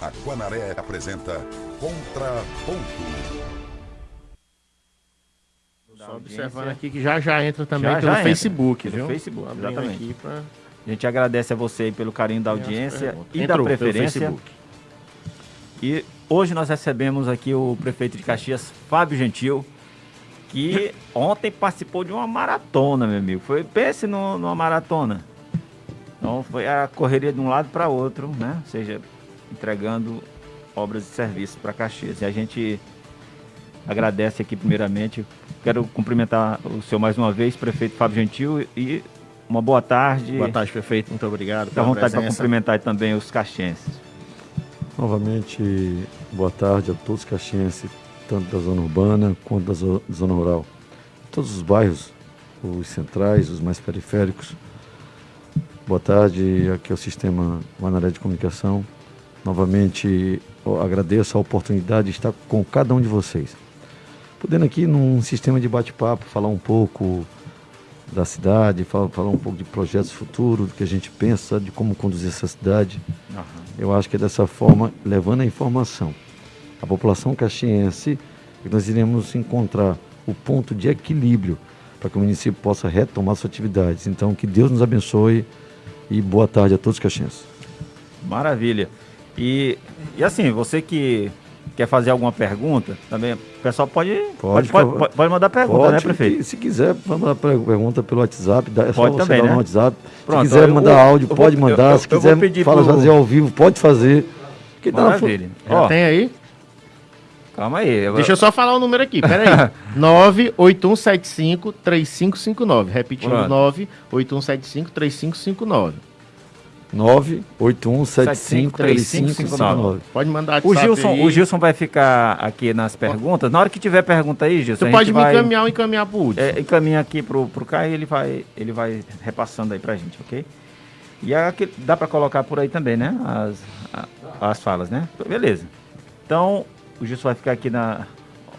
A Guanaré apresenta Contraponto. Só observando aqui que já já entra também Já, pelo já entra. Facebook, Pelo viu? Facebook, Abrindo exatamente. aqui pra- A gente agradece a você aí pelo carinho da audiência e Entrou da preferência. E hoje nós recebemos aqui o prefeito de Caxias, Fábio Gentil, que ontem participou de uma maratona, meu amigo. Foi, pense no- numa maratona. Então foi a correria de um lado para outro, né? Ou seja, entregando obras e serviços para Caxias. E a gente agradece aqui primeiramente. Quero cumprimentar o senhor mais uma vez, prefeito Fábio Gentil, e uma boa tarde. Boa tarde, prefeito. Muito obrigado. Fica à vontade para cumprimentar também os caxienses. Novamente, boa tarde a todos os caxienses, tanto da zona urbana quanto da zo- zona rural. Todos os bairros, os centrais, os mais periféricos. Boa tarde, aqui é o Sistema Manaré de Comunicação. Novamente, agradeço a oportunidade de estar com cada um de vocês. Podendo aqui, num sistema de bate-papo, falar um pouco da cidade, falar, falar um pouco de projetos futuros, do que a gente pensa, de como conduzir essa cidade. Eu acho que é dessa forma, levando a informação à população caxiense, que nós iremos encontrar o ponto de equilíbrio para que o município possa retomar suas atividades. Então, que Deus nos abençoe e boa tarde a todos os caxienses. Maravilha. E, e assim, você que quer fazer alguma pergunta, também, o pessoal pode, pode, Pode, pode, pode- mandar pergunta, Pode, né, prefeito? Se quiser, mandar per- pergunta pelo WhatsApp, dá- é só Pode você também, dar né? no WhatsApp. Pronto, se quiser eu- mandar eu- áudio, eu pode mandar. eu- se quiser pedir fala, pro- fazer ao vivo, pode fazer. Quem tá na Maravilha. Já Ó, tem aí? calma aí. eu- Deixa eu só falar o número aqui, pera aí. 98175-3559. Repetindo, Pronto. 98175-3559. 981753559. Pode mandar O Gilson, aí. o Gilson vai ficar aqui nas perguntas. Na hora que tiver pergunta aí, Gilson, Tu a pode me vai, encaminhar ou encaminhar pro Hudson. É, encaminha aqui pro, pro Caio e ele vai, ele vai repassando aí pra gente, ok? E aqui, dá pra colocar por aí também, né? As, a- as falas, né? Beleza. Então, o Gilson vai ficar aqui na,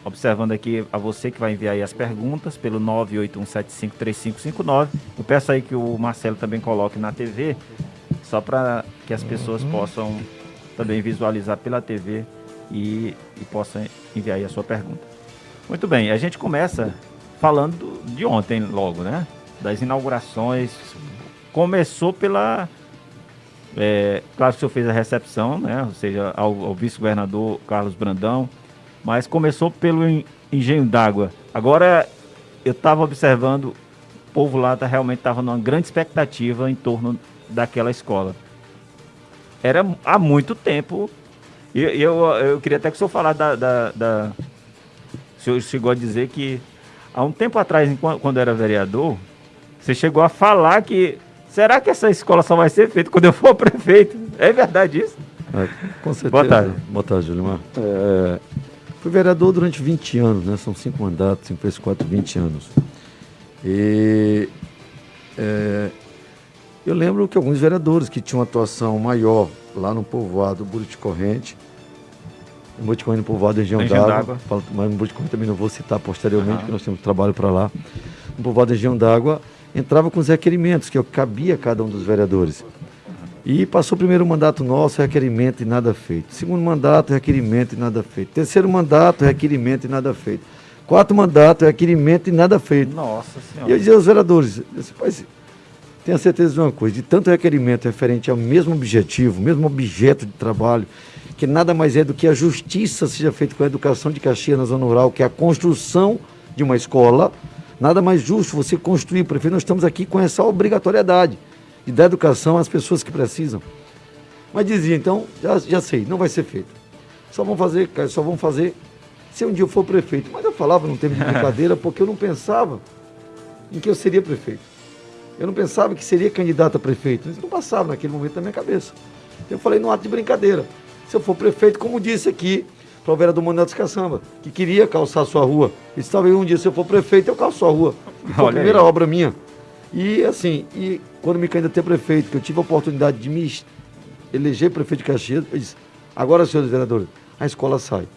observando aqui a você que vai enviar aí as perguntas pelo 981753559. Eu peço aí que o Marcelo também coloque na TV, só para que as pessoas possam também visualizar pela TV e, e possam enviar aí a sua pergunta. Muito bem, a gente começa falando do- de ontem logo, né? Das inaugurações. Começou pela. é, claro que o senhor fez a recepção, né? Ou seja, ao, ao vice-governador Carlos Brandão. Mas começou pelo en- engenho d'água. Agora eu estava observando, o povo lá tá, realmente estava numa grande expectativa em torno daquela escola. Era há muito tempo. E eu, eu queria até que o senhor falasse da, da, da- O senhor chegou a dizer que há um tempo atrás, enquanto- quando era vereador, você chegou a falar que. Será que essa escola só vai ser feita quando eu for prefeito? É verdade isso? É, com certeza. Boa tarde. Boa tarde, Julimar. É, fui vereador durante 20 anos, né? São cinco mandatos, 5 vezes 4, 20 anos. E é, eu lembro que alguns vereadores que tinham atuação maior lá no povoado Buriti Corrente, no Buriti Corrente, no povoado Engenho d'Água, mas no Buriti Corrente também não vou citar posteriormente, Aham. porque nós temos trabalho para lá. No povoado Engenho d'Água, entrava com os requerimentos que cabia a cada um dos vereadores. E passou o primeiro mandato nosso, requerimento e nada feito. Segundo mandato, requerimento e nada feito. Terceiro mandato, requerimento e nada feito. Quarto mandato, requerimento e nada feito. Nossa E eu Senhora. dizia aos vereadores, eu disse, "Pai, tenha certeza de uma coisa, de tanto requerimento referente ao mesmo objetivo, mesmo objeto de trabalho, que nada mais é do que a justiça seja feita com a educação de Caxias na zona rural, que é a construção de uma escola, nada mais justo você construir, prefeito, nós estamos aqui com essa obrigatoriedade de dar educação às pessoas que precisam. Mas dizia, então, já, já sei, não vai ser feito. Só vão fazer, só vão fazer se um dia eu for prefeito. Mas eu falava num tempo de brincadeira porque eu não pensava em que eu seria prefeito. Eu não pensava que seria candidato a prefeito. Isso não passava naquele momento na minha cabeça. Eu falei num ato de brincadeira. Se eu for prefeito, como disse aqui para o vereador Manuel dos Caçamba, que queria calçar a sua rua. E talvez um dia, se eu for prefeito, eu calço a rua. E foi a primeira aí. obra minha. E assim, e quando me candidatei a prefeito, que eu tive a oportunidade de me eleger prefeito de Caxias, eu disse, agora, senhores vereadores, a escola sai.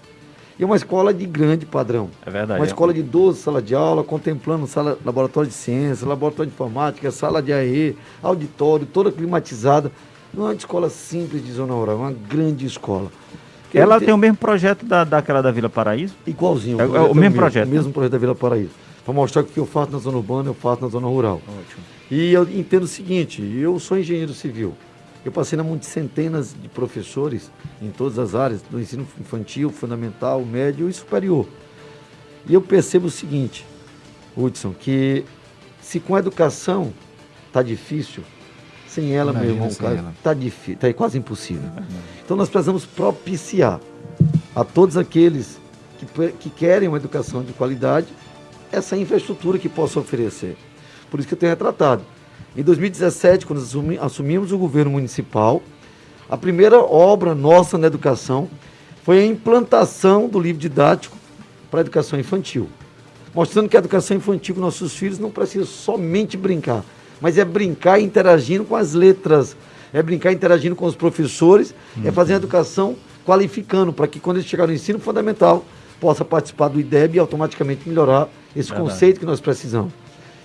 E é uma escola de grande padrão. É verdade. Uma é. escola de 12 salas de aula, contemplando sala, laboratório de ciência, laboratório de informática, sala de AE, auditório, toda climatizada. Não é uma escola simples de zona rural, é uma grande escola. Ela tem... tem... o mesmo projeto da, daquela da Vila Paraíso? Igualzinho. É, o, é o mesmo projeto. O mesmo projeto da Vila Paraíso. Para mostrar que o que eu faço na zona urbana, eu faço na zona rural. Ótimo. E eu entendo o seguinte, eu sou engenheiro civil. Eu passei na mão de centenas de professores em todas as áreas, do ensino infantil, fundamental, médio e superior. E eu percebo o seguinte, Hudson, que se com a educação está difícil, sem ela, Imagina meu irmão, está difícil, está quase impossível. Então nós precisamos propiciar a todos aqueles que, que querem uma educação de qualidade essa infraestrutura que possa oferecer. Por isso que eu tenho retratado. Em 2017, quando assumimos o governo municipal, a primeira obra nossa na educação foi a implantação do livro didático para a educação infantil. Mostrando que a educação infantil com nossos filhos não precisa somente brincar, mas é brincar interagindo com as letras, é brincar interagindo com os professores, uhum. é fazer a educação qualificando, para que quando eles chegarem no ensino fundamental, possa participar do IDEB e automaticamente melhorar esse Verdade. conceito que nós precisamos.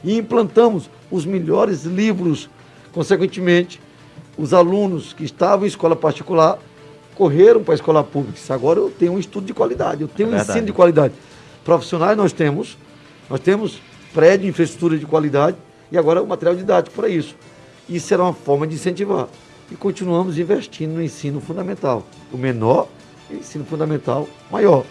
E implantamos os melhores livros, consequentemente, os alunos que estavam em escola particular correram para a escola pública. Agora eu tenho um estudo de qualidade, eu tenho é um ensino de qualidade. Profissionais nós temos, nós temos prédio, infraestrutura de qualidade e agora o material didático para isso. Isso será uma forma de incentivar. E continuamos investindo no ensino fundamental. O menor o ensino fundamental maior.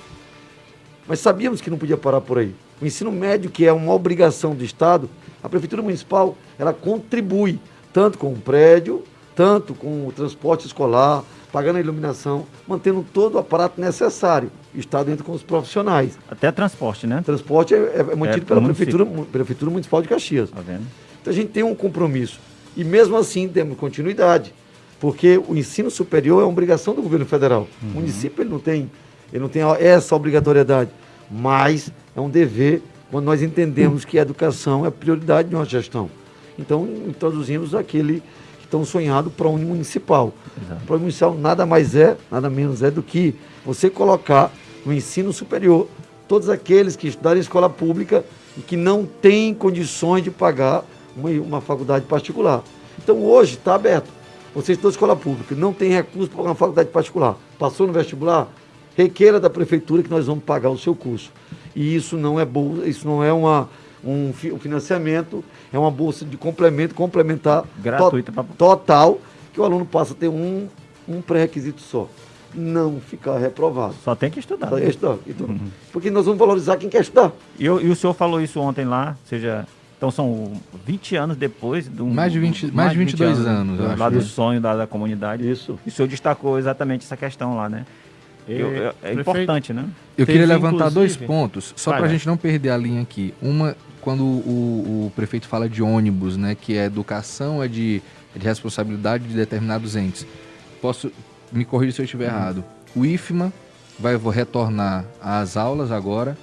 Mas sabíamos que não podia parar por aí. O ensino médio, que é uma obrigação do Estado, a Prefeitura Municipal, ela contribui tanto com o prédio, tanto com o transporte escolar, pagando a iluminação, mantendo todo o aparato necessário. O Estado entra com os profissionais. Até transporte, né? Transporte é, é mantido é, pela Prefeitura, Prefeitura Municipal de Caxias. Tá vendo? Então a gente tem um compromisso. E mesmo assim temos continuidade. Porque o ensino superior é uma obrigação do governo federal. Uhum. O município ele não tem, ele não tem essa obrigatoriedade. Mas é um dever quando nós entendemos que a educação é a prioridade de uma gestão. Então, introduzimos aquele tão sonhado PROUNI municipal. Exato. O PROUNI municipal nada mais é, nada menos é do que você colocar no ensino superior todos aqueles que estudaram em escola pública e que não têm condições de pagar uma, uma faculdade particular. Então hoje está aberto. Você estudou escola pública, não tem recurso para uma faculdade particular, passou no vestibular, requeira da prefeitura que nós vamos pagar o seu curso. E isso não é bolsa, isso não é uma, um, um financiamento, é uma bolsa de complemento, complementar gratuita to, total, que o aluno passa a ter um, um pré-requisito só. Não ficar reprovado. Só tem que estudar. Só tem que estudar. Então, uhum. Porque nós vamos valorizar quem quer estudar. E, e o senhor falou isso ontem lá, seja então são 20 anos depois do mais de 20, mais, mais de 22 20 anos, anos lá do sonho da, da, comunidade. Isso. E o senhor destacou exatamente essa questão lá, né? Eu, é, é importante, né? Eu queria levantar dois pontos, só para a gente não perder a linha aqui. Uma, quando o, o, prefeito fala de ônibus, né, que é educação, é de, é de responsabilidade de determinados entes. Posso me corrigir se eu estiver hum. errado. O IFMA vai retornar às aulas agora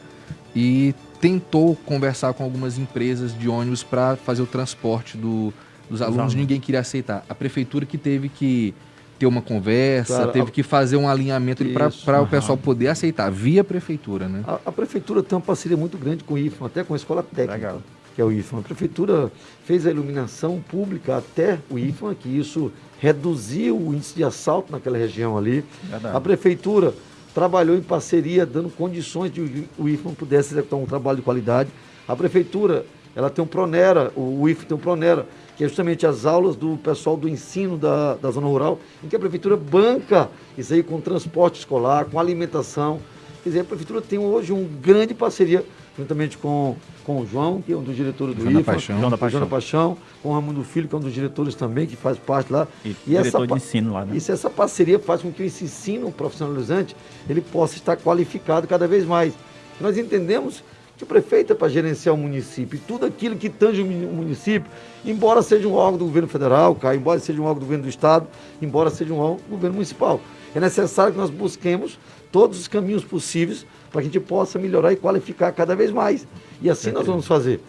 e tentou conversar com algumas empresas de ônibus para fazer o transporte do, dos alunos. Ninguém queria aceitar. A prefeitura que teve que ter uma conversa, claro, teve a... que fazer um alinhamento para o pessoal poder aceitar, via prefeitura, né? A, a, prefeitura tem uma parceria muito grande com o IFAM, até com a escola técnica, Legal. que é o IFAM. A prefeitura fez a iluminação pública até o IFAM, que isso reduziu o índice de assalto naquela região ali. Verdade. A prefeitura trabalhou em parceria, dando condições de o IFAM pudesse executar um trabalho de qualidade. A prefeitura, ela tem um Pronera, o IFAM tem um Pronera, que é justamente as aulas do pessoal do ensino da, da zona rural, em que a prefeitura banca isso aí com transporte escolar, com alimentação. Quer dizer, a prefeitura tem hoje uma grande parceria, juntamente com, com o João, que é um dos diretores do João IFA, Paixão. João da Paixão. João da Paixão, com o Ramundo Filho, que é um dos diretores também, que faz parte lá. E, e diretor essa, de ensino lá, né? Isso, essa parceria faz com que esse ensino profissionalizante ele possa estar qualificado cada vez mais. Nós entendemos prefeito é para gerenciar o município. E tudo aquilo que tange o município, embora seja um órgão do governo federal, cara, embora seja um órgão do governo do estado, embora seja um órgão do governo municipal. É necessário que nós busquemos todos os caminhos possíveis para que a gente possa melhorar e qualificar cada vez mais. E assim nós vamos fazer.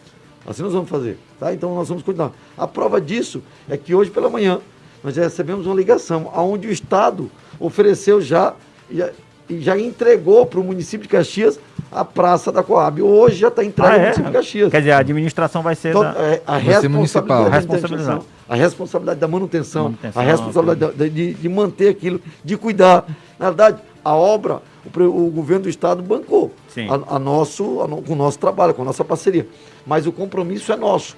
Assim nós vamos fazer. Tá? Então nós vamos continuar. A prova disso é que hoje pela manhã nós já recebemos uma ligação onde o Estado ofereceu já e já entregou para o município de Caxias a praça da Coab. Hoje já está entregue ah, é? município de Caxias. Quer dizer, a administração vai ser então, da... é, a vai responsabilidade, responsabilidade. a responsabilidade da manutenção, manutenção a responsabilidade de, de, de, manter aquilo, de cuidar. Na verdade, a obra, o, o governo do estado bancou a, a, nosso, a, com o nosso trabalho, com a nossa parceria. Mas o compromisso é nosso.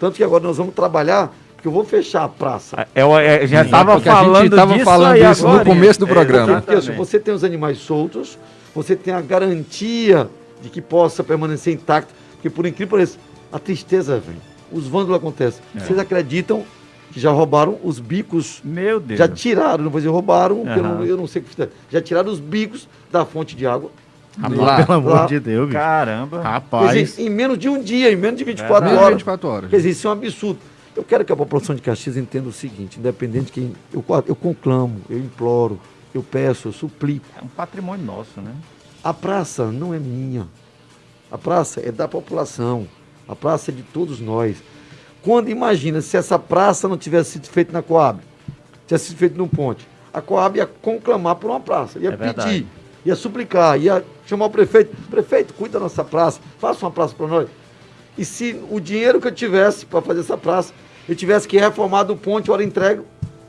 Tanto que agora nós vamos trabalhar porque eu vou fechar a praça. Eu, é, eu já estava falando tava disso, falando isso agora, no começo do é, programa. Porque, porque você tem os animais soltos, você tem a garantia de que possa permanecer intacto, porque por incrível que pareça, a tristeza vem, os vândalos acontecem. É. Vocês acreditam que já roubaram os bicos? Meu Deus. Já tiraram, não vou dizer roubaram, uhum. eu, não, eu não sei o que fizeram. Já tiraram os bicos da fonte de água. Lá, pelo amor lá. de Deus, bicho. Caramba. Rapaz. Dizer, em menos de um dia, em menos de 24 é, horas. 24 horas. Quer dizer, isso é um absurdo. Eu quero que a população de Caxias entenda o seguinte, independente de quem. Eu, eu conclamo, eu imploro, eu peço, eu suplico. É um patrimônio nosso, né? A praça não é minha. A praça é da população. A praça é de todos nós. Quando imagina se essa praça não tivesse sido feita na Coab, tivesse sido feita no ponte, a Coab ia conclamar por uma praça, ia é pedir, verdade. ia suplicar, ia chamar o prefeito, prefeito, cuida da nossa praça, faça uma praça para nós. E se o dinheiro que eu tivesse para fazer essa praça eu tivesse que reformar do ponte, hora entrego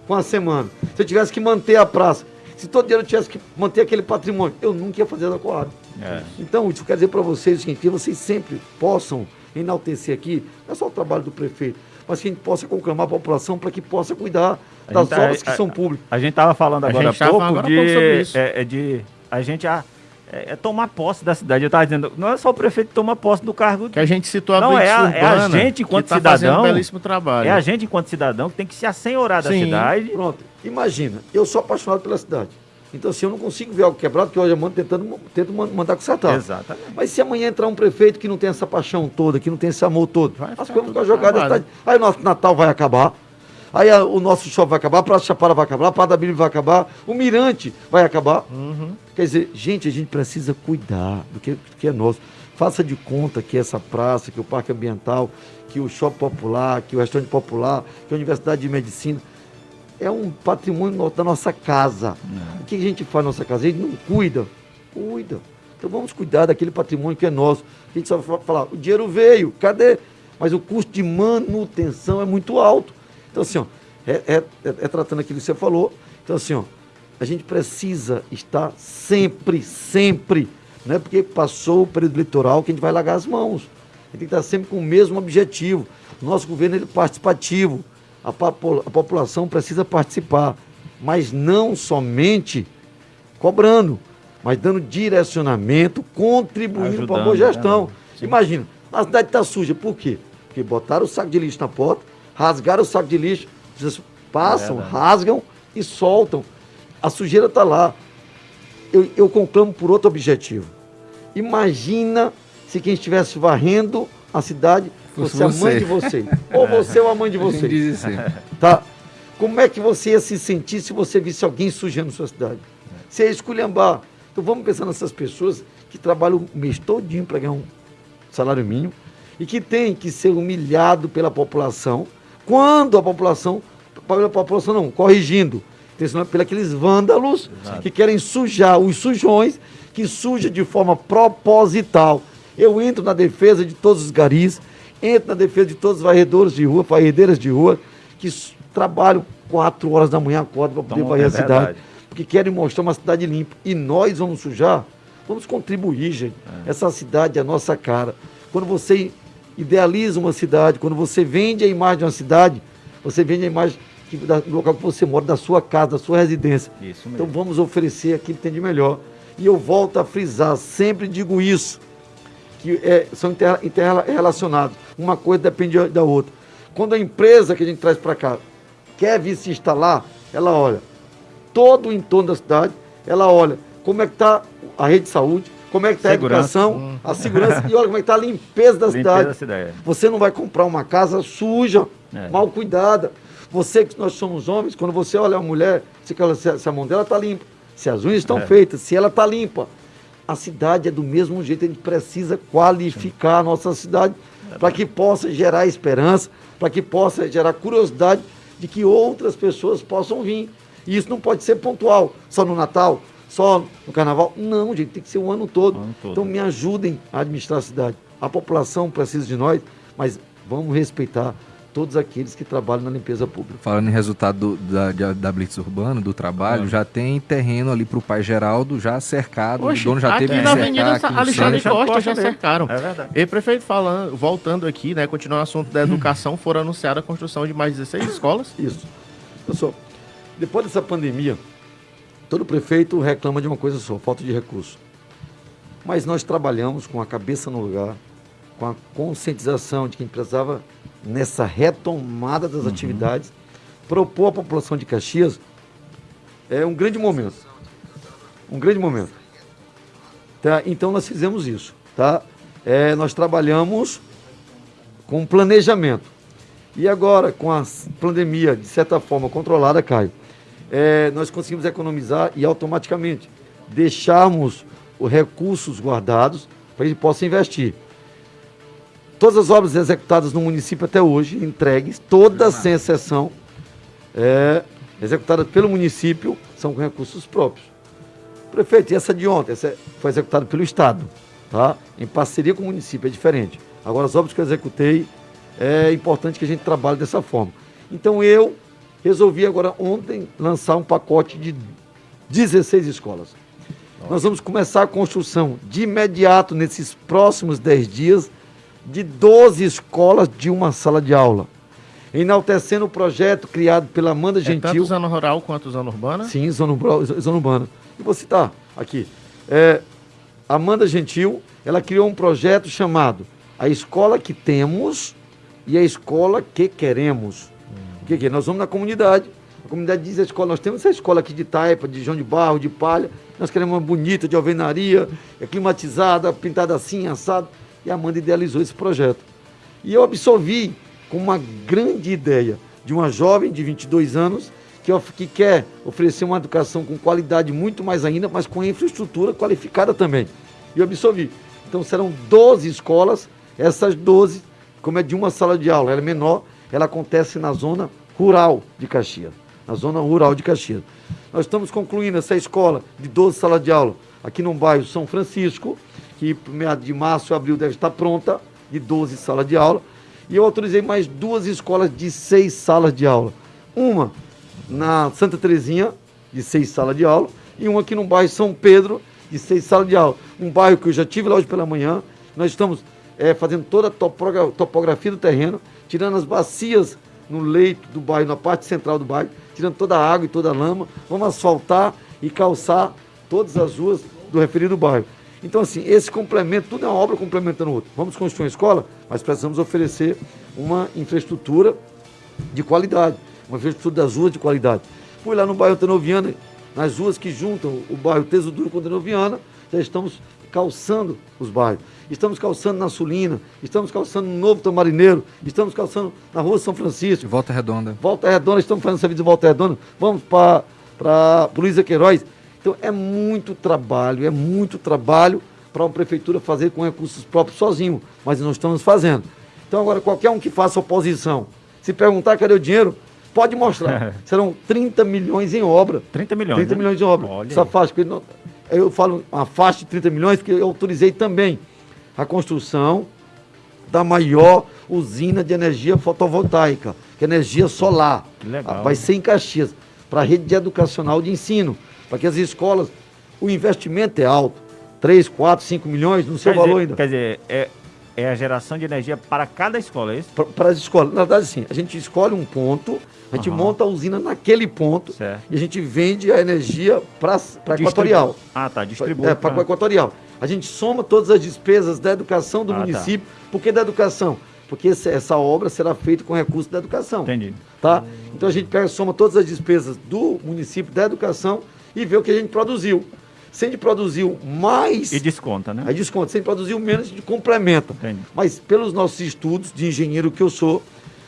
com a semana. Se eu tivesse que manter a praça, se todo dia eu tivesse que manter aquele patrimônio, eu nunca ia fazer da Coab. É. Então, isso quer dizer para vocês o seguinte, que vocês sempre possam enaltecer aqui, não é só o trabalho do prefeito, mas que a gente possa conclamar a população para que possa cuidar das tá, obras que a, são públicas. A, a gente estava falando agora há pouco de, é, é, de a gente a, é, é, tomar posse da cidade. Eu estava dizendo, não é só o prefeito que toma posse do cargo. Que a gente citou a Não, é a, é a gente enquanto tá cidadão. Um belíssimo trabalho. É a gente enquanto cidadão que tem que se assenhorar da cidade. Pronto. Imagina, eu sou apaixonado pela cidade. Então, assim, eu não consigo ver algo quebrado, que hoje eu mando tentando tento mandar consertar. Exatamente. Mas se amanhã entrar um prefeito que não tem essa paixão toda, que não tem esse amor todo, vai as coisas ficar jogadas. Aí o nosso Natal vai acabar. Aí a, o nosso shopping vai acabar, a Praça Chapada vai acabar, a Praça da Bíblia vai acabar, o Mirante vai acabar. Uhum. Quer dizer, gente, a gente precisa cuidar do que, do que é nosso. Faça de conta que essa praça, que o Parque Ambiental, que o Shopping Popular, que o Restaurante Popular, que a Universidade de Medicina, é um patrimônio da nossa casa. Uhum. O que a gente faz na nossa casa? A gente não cuida? Cuida. Então vamos cuidar daquele patrimônio que é nosso. A gente só vai falar, o dinheiro veio, cadê? Mas o custo de manutenção é muito alto. Então, assim, ó, é, é, é, é tratando aquilo que você falou. Então, assim, ó, a gente precisa estar sempre, sempre, não é porque passou o período eleitoral que a gente vai largar as mãos. A gente tem que estar sempre com o mesmo objetivo. Nosso governo é participativo. A, a população precisa participar, mas não somente cobrando, mas dando direcionamento, contribuindo para a boa gestão. Né? Imagina, a cidade está suja, por quê? Porque botaram o saco de lixo na porta, rasgaram o saco de lixo, vocês passam, é rasgam e soltam. A sujeira está lá. Eu, eu conclamo por outro objetivo. Imagina se quem estivesse varrendo a cidade fosse você. a mãe de você. ou você ou a mãe de você. Assim. Tá? Como é que você ia se sentir se você visse alguém sujando sua cidade? Você ia esculhambar. Então vamos pensar nessas pessoas que trabalham o mês todinho para ganhar um salário mínimo e que tem que ser humilhado pela população quando a população, a população não, corrigindo, pelos aqueles vândalos Exato. que querem sujar os sujões, que suja de forma proposital. Eu entro na defesa de todos os garis, entro na defesa de todos os varredores de rua, varredeiras de rua, que trabalham quatro horas da manhã, acordam para poder varrer é a cidade, verdade. porque querem mostrar uma cidade limpa. E nós vamos sujar, vamos contribuir, gente. É. Essa cidade é a nossa cara. Quando você idealiza uma cidade, quando você vende a imagem de uma cidade, você vende a imagem que, da, do local que você mora, da sua casa, da sua residência. Isso mesmo. Então vamos oferecer aquilo que tem de melhor. E eu volto a frisar, sempre digo isso, que é, são interrelacionados. Uma coisa depende da outra. Quando a empresa que a gente traz para cá quer vir se instalar, ela olha todo o entorno da cidade, ela olha como é que está a rede de saúde, como é que está a educação, hum. a segurança e olha como é que está a limpeza da limpeza cidade. Da cidade. Você não vai comprar uma casa suja, é. mal cuidada. Você que nós somos homens, quando você olha a mulher, se a mão dela está limpa, se as unhas estão é. feitas, se ela está limpa. A cidade é do mesmo jeito, a gente precisa qualificar a nossa cidade para que possa gerar esperança, para que possa gerar curiosidade de que outras pessoas possam vir. E isso não pode ser pontual, só no Natal, só no carnaval. Não, gente, tem que ser o ano todo. O ano todo. Então me ajudem a administrar a cidade. A população precisa de nós, mas vamos respeitar todos aqueles que trabalham na limpeza pública. Falando em resultado do, da, da Blitz Urbano, do trabalho, é. já tem terreno ali para o pai Geraldo já cercado, Oxe, o dono já teve que na Avenida aqui Alexandre Costa, Costa já cercaram. É verdade. E prefeito falando, voltando aqui, né, continuando o assunto da educação, foram anunciada a construção de mais 16 escolas. Isso. Pessoal, depois dessa pandemia, todo prefeito reclama de uma coisa só, falta de recurso. Mas nós trabalhamos com a cabeça no lugar, com a conscientização de que precisava, nessa retomada das uhum. atividades, propor à população de Caxias é um grande momento. Um grande momento. Tá? Então nós fizemos isso. Tá? É, nós trabalhamos com planejamento. E agora, com a pandemia, de certa forma, controlada, Caio, é, nós conseguimos economizar e automaticamente deixarmos os recursos guardados para que a gente possa investir. Todas as obras executadas no município até hoje, entregues, todas sem exceção, é, executadas pelo município, são com recursos próprios. Prefeito, e essa de ontem? Essa foi executada pelo Estado, tá? em parceria com o município, é diferente. Agora, as obras que eu executei, é importante que a gente trabalhe dessa forma. Então, eu resolvi agora ontem lançar um pacote de 16 escolas. Nós vamos começar a construção de imediato, nesses próximos 10 dias, de 12 escolas de uma sala de aula. Enaltecendo o projeto criado pela Amanda Gentil. É tanto zona rural quanto zona urbana? Sim, zona, zona urbana. E vou citar aqui. É, Amanda Gentil, ela criou um projeto chamado A Escola que Temos e a Escola que Queremos. Hum. O que, que é? Nós vamos na comunidade, a comunidade diz a escola, nós temos essa escola aqui de Taipa, de João de Barro, de Palha, nós queremos uma bonita, de alvenaria, é climatizada, pintada assim, assado. E a Amanda idealizou esse projeto. E eu absorvi com uma grande ideia de uma jovem de 22 anos que, que quer oferecer uma educação com qualidade muito mais ainda, mas com infraestrutura qualificada também. E eu absorvi. Então serão 12 escolas, essas 12, como é de uma sala de aula, ela é menor, ela acontece na zona rural de Caxias na zona rural de Caxias. Nós estamos concluindo essa escola de 12 salas de aula aqui no bairro São Francisco, que meados de março abril deve estar pronta, de 12 salas de aula. E eu autorizei mais duas escolas de seis salas de aula. Uma na Santa Terezinha, de seis salas de aula, e uma aqui no bairro São Pedro, de seis salas de aula. Um bairro que eu já tive lá hoje pela manhã. Nós estamos é, fazendo toda a topografia do terreno, tirando as bacias no leito do bairro, na parte central do bairro, tirando toda a água e toda a lama. Vamos asfaltar e calçar todas as ruas do referido bairro. Então, assim, esse complemento, tudo é uma obra complementando o outro. Vamos construir uma escola, mas precisamos oferecer uma infraestrutura de qualidade, uma infraestrutura das ruas de qualidade. Fui lá no bairro Tenoviana, nas ruas que juntam o bairro Teso Duro com Tenoviana, já estamos calçando os bairros. Estamos calçando na Sulina, estamos calçando no Novo Tamarineiro, estamos calçando na Rua São Francisco. Volta Redonda. Volta Redonda, estamos fazendo serviço de Volta Redonda. Vamos para Luísa Queiroz. Então é muito trabalho, é muito trabalho para uma prefeitura fazer com recursos próprios sozinho, mas nós estamos fazendo. Então agora qualquer um que faça oposição, se perguntar cadê o dinheiro, pode mostrar. Serão 30 milhões em obra. 30 milhões. 30 né? milhões em obra. Olha Essa faixa, eu falo uma faixa de 30 milhões, porque eu autorizei também a construção da maior usina de energia fotovoltaica, que é energia solar. Que legal. Vai ser em Caxias, para a rede educacional de ensino, para que as escolas, o investimento é alto, 3, 4, 5 milhões, no seu quer valor dizer, ainda. Quer dizer, é, é a geração de energia para cada escola, é isso? Para as escolas. Na verdade, sim, a gente escolhe um ponto, a gente uhum. monta a usina naquele ponto certo. e a gente vende a energia para a Equatorial. Ah, tá, distribui. É, para a Equatorial. A gente soma todas as despesas da educação do ah, tá. município. Tá. Por que da educação? Porque essa, essa obra será feita com recursos da educação. Entendi. Tá? Então a gente pega, soma todas as despesas do município da educação e vê o que a gente produziu. Se a gente produziu mais. E desconta, né? Aí desconta. Se a gente produziu menos, a gente complementa. Entendi. Mas pelos nossos estudos de engenheiro que eu sou,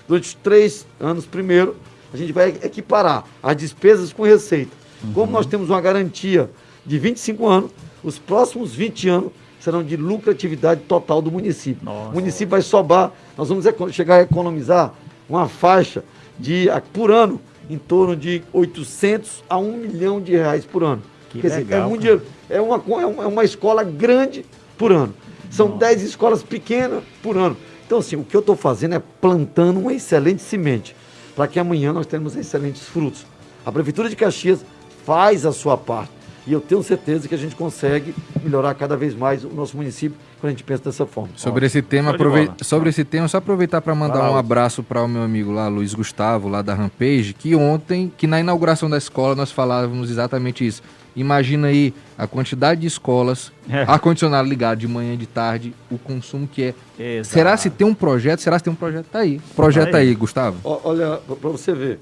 durante três anos primeiro, a gente vai equiparar as despesas com receita. Uhum. Como nós temos uma garantia de 25 anos, os próximos 20 anos serão de lucratividade total do município. Nossa. O município vai sobar, nós vamos chegar a economizar uma faixa de, por ano, em torno de 800 a 1 milhão de reais por ano. Que Quer legal, dizer, é, muito dinheiro, é, uma, é uma escola grande por ano. São Nossa. 10 escolas pequenas por ano. Então, assim, o que eu estou fazendo é plantando uma excelente semente, para que amanhã nós tenhamos excelentes frutos. A Prefeitura de Caxias faz a sua parte. E eu tenho certeza que a gente consegue melhorar cada vez mais o nosso município quando a gente pensa dessa forma. Sobre esse tema, aprove... sobre esse tema, só aproveitar para mandar um abraço para o meu amigo lá, Luiz Gustavo, lá da Rampage, que ontem, que na inauguração da escola nós falávamos exatamente isso. Imagina aí a quantidade de escolas, é. ar-condicionado ligado de manhã e de tarde, o consumo que é. Exato. Será se tem um projeto? Será se tem um projeto? Tá aí. Projeto tá aí. aí, Gustavo. Olha, para você ver.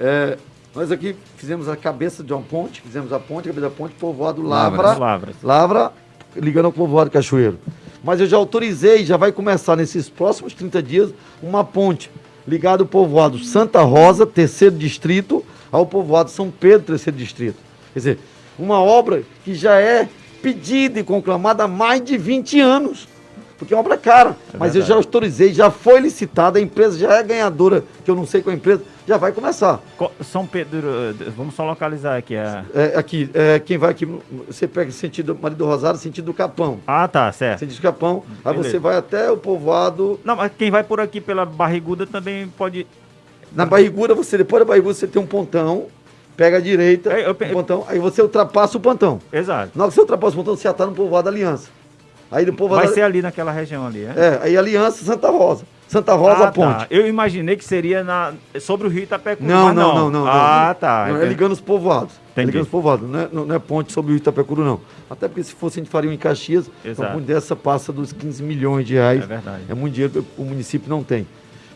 É, nós aqui fizemos a cabeça de uma ponte, fizemos a ponte, a cabeça da ponte, povoado Lavra. Lavra, Lavra ligando ao povoado Cachoeiro. Mas eu já autorizei, já vai começar nesses próximos 30 dias, uma ponte ligada ao povoado Santa Rosa, terceiro distrito, ao povoado São Pedro, terceiro distrito. Quer dizer, uma obra que já é pedida e conclamada há mais de 20 anos. Porque é uma obra cara. É mas eu já autorizei, já foi licitada, a empresa já é ganhadora, que eu não sei qual é a empresa, já vai começar. São Pedro, vamos só localizar aqui. A... É, aqui, é, quem vai aqui, você pega sentido Marido Rosário, sentido do Capão. Ah, tá, certo. Sentido do Capão, aí você vai até o povoado... Não, mas quem vai por aqui pela Barriguda também pode... Na Barriguda, você, depois da Barriguda, você tem um pontão, pega a direita, eu, eu, pontão, aí você ultrapassa o pontão. Exato. Na hora que você ultrapassa o pontão, você já está no povoado Aliança. Aí do povoado... Vai ser ali naquela região ali, é? É, aí Aliança Santa Rosa. Santa Rosa ah, Ponte. Tá. Eu imaginei que seria na, sobre o Rio Itapecuru. Não, não, não, não, Ah, não, tá. Não, é ligando os povoados. É Entendi. É ligando os povoados. Não é, não é ponte sobre o Rio Itapecuru, não. Até porque se fosse a gente faria em Caxias, Exato. uma ponte dessa passa dos 15 milhões de reais. É verdade. É muito dinheiro que o município não tem.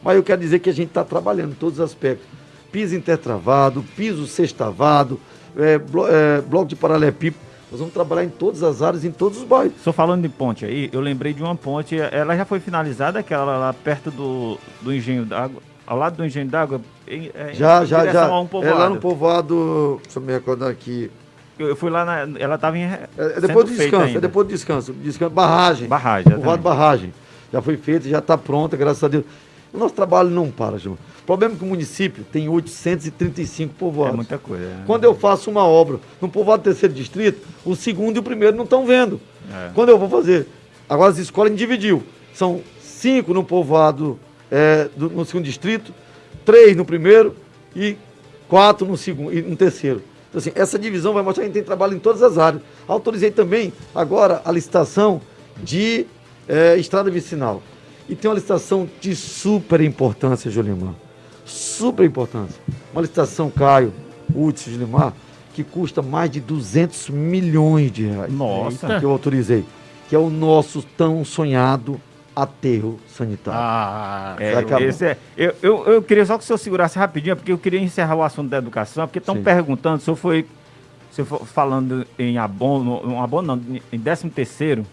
Mas eu quero dizer que a gente está trabalhando em todos os aspectos. Piso intertravado, piso sextavado, é, blo é, bloco de paralelepípedo nós vamos trabalhar em todas as áreas, em todos os bairros. Estou falando de ponte aí, eu lembrei de uma ponte, ela já foi finalizada, aquela lá perto do, do engenho d'água, ao lado do engenho d'água? É, já, já, já. Um é lá no povoado, deixa eu me recordar aqui. Eu fui lá, na, ela estava em. É, é depois do descanso, é depois do descanso. descanso barragem. Barragem, Povoado Barragem. Já foi feita, já está pronta, graças a Deus. O nosso trabalho não para, João. O problema é que o município tem 835 povoados. É muita coisa. É. Quando eu faço uma obra no povoado do terceiro distrito, o segundo e o primeiro não estão vendo. É. Quando eu vou fazer. Agora as escolas dividiu. São cinco no povoado é, do, no segundo distrito, três no primeiro e quatro no segundo e no terceiro. Então, assim, essa divisão vai mostrar que a gente tem trabalho em todas as áreas. Autorizei também agora a licitação de é, estrada vicinal. E tem uma licitação de super importância, Julimar super importância. Uma licitação Caio, Hudson de Limar, que custa mais de 200 milhões de reais. Nossa! Que eu autorizei. Que é o nosso tão sonhado aterro sanitário. Ah, é, esse é, eu, eu, eu, queria só que o senhor segurasse rapidinho, porque eu queria encerrar o assunto da educação, porque estão perguntando, o senhor foi, se for falando em abono, um abono não, em 13 terceiro,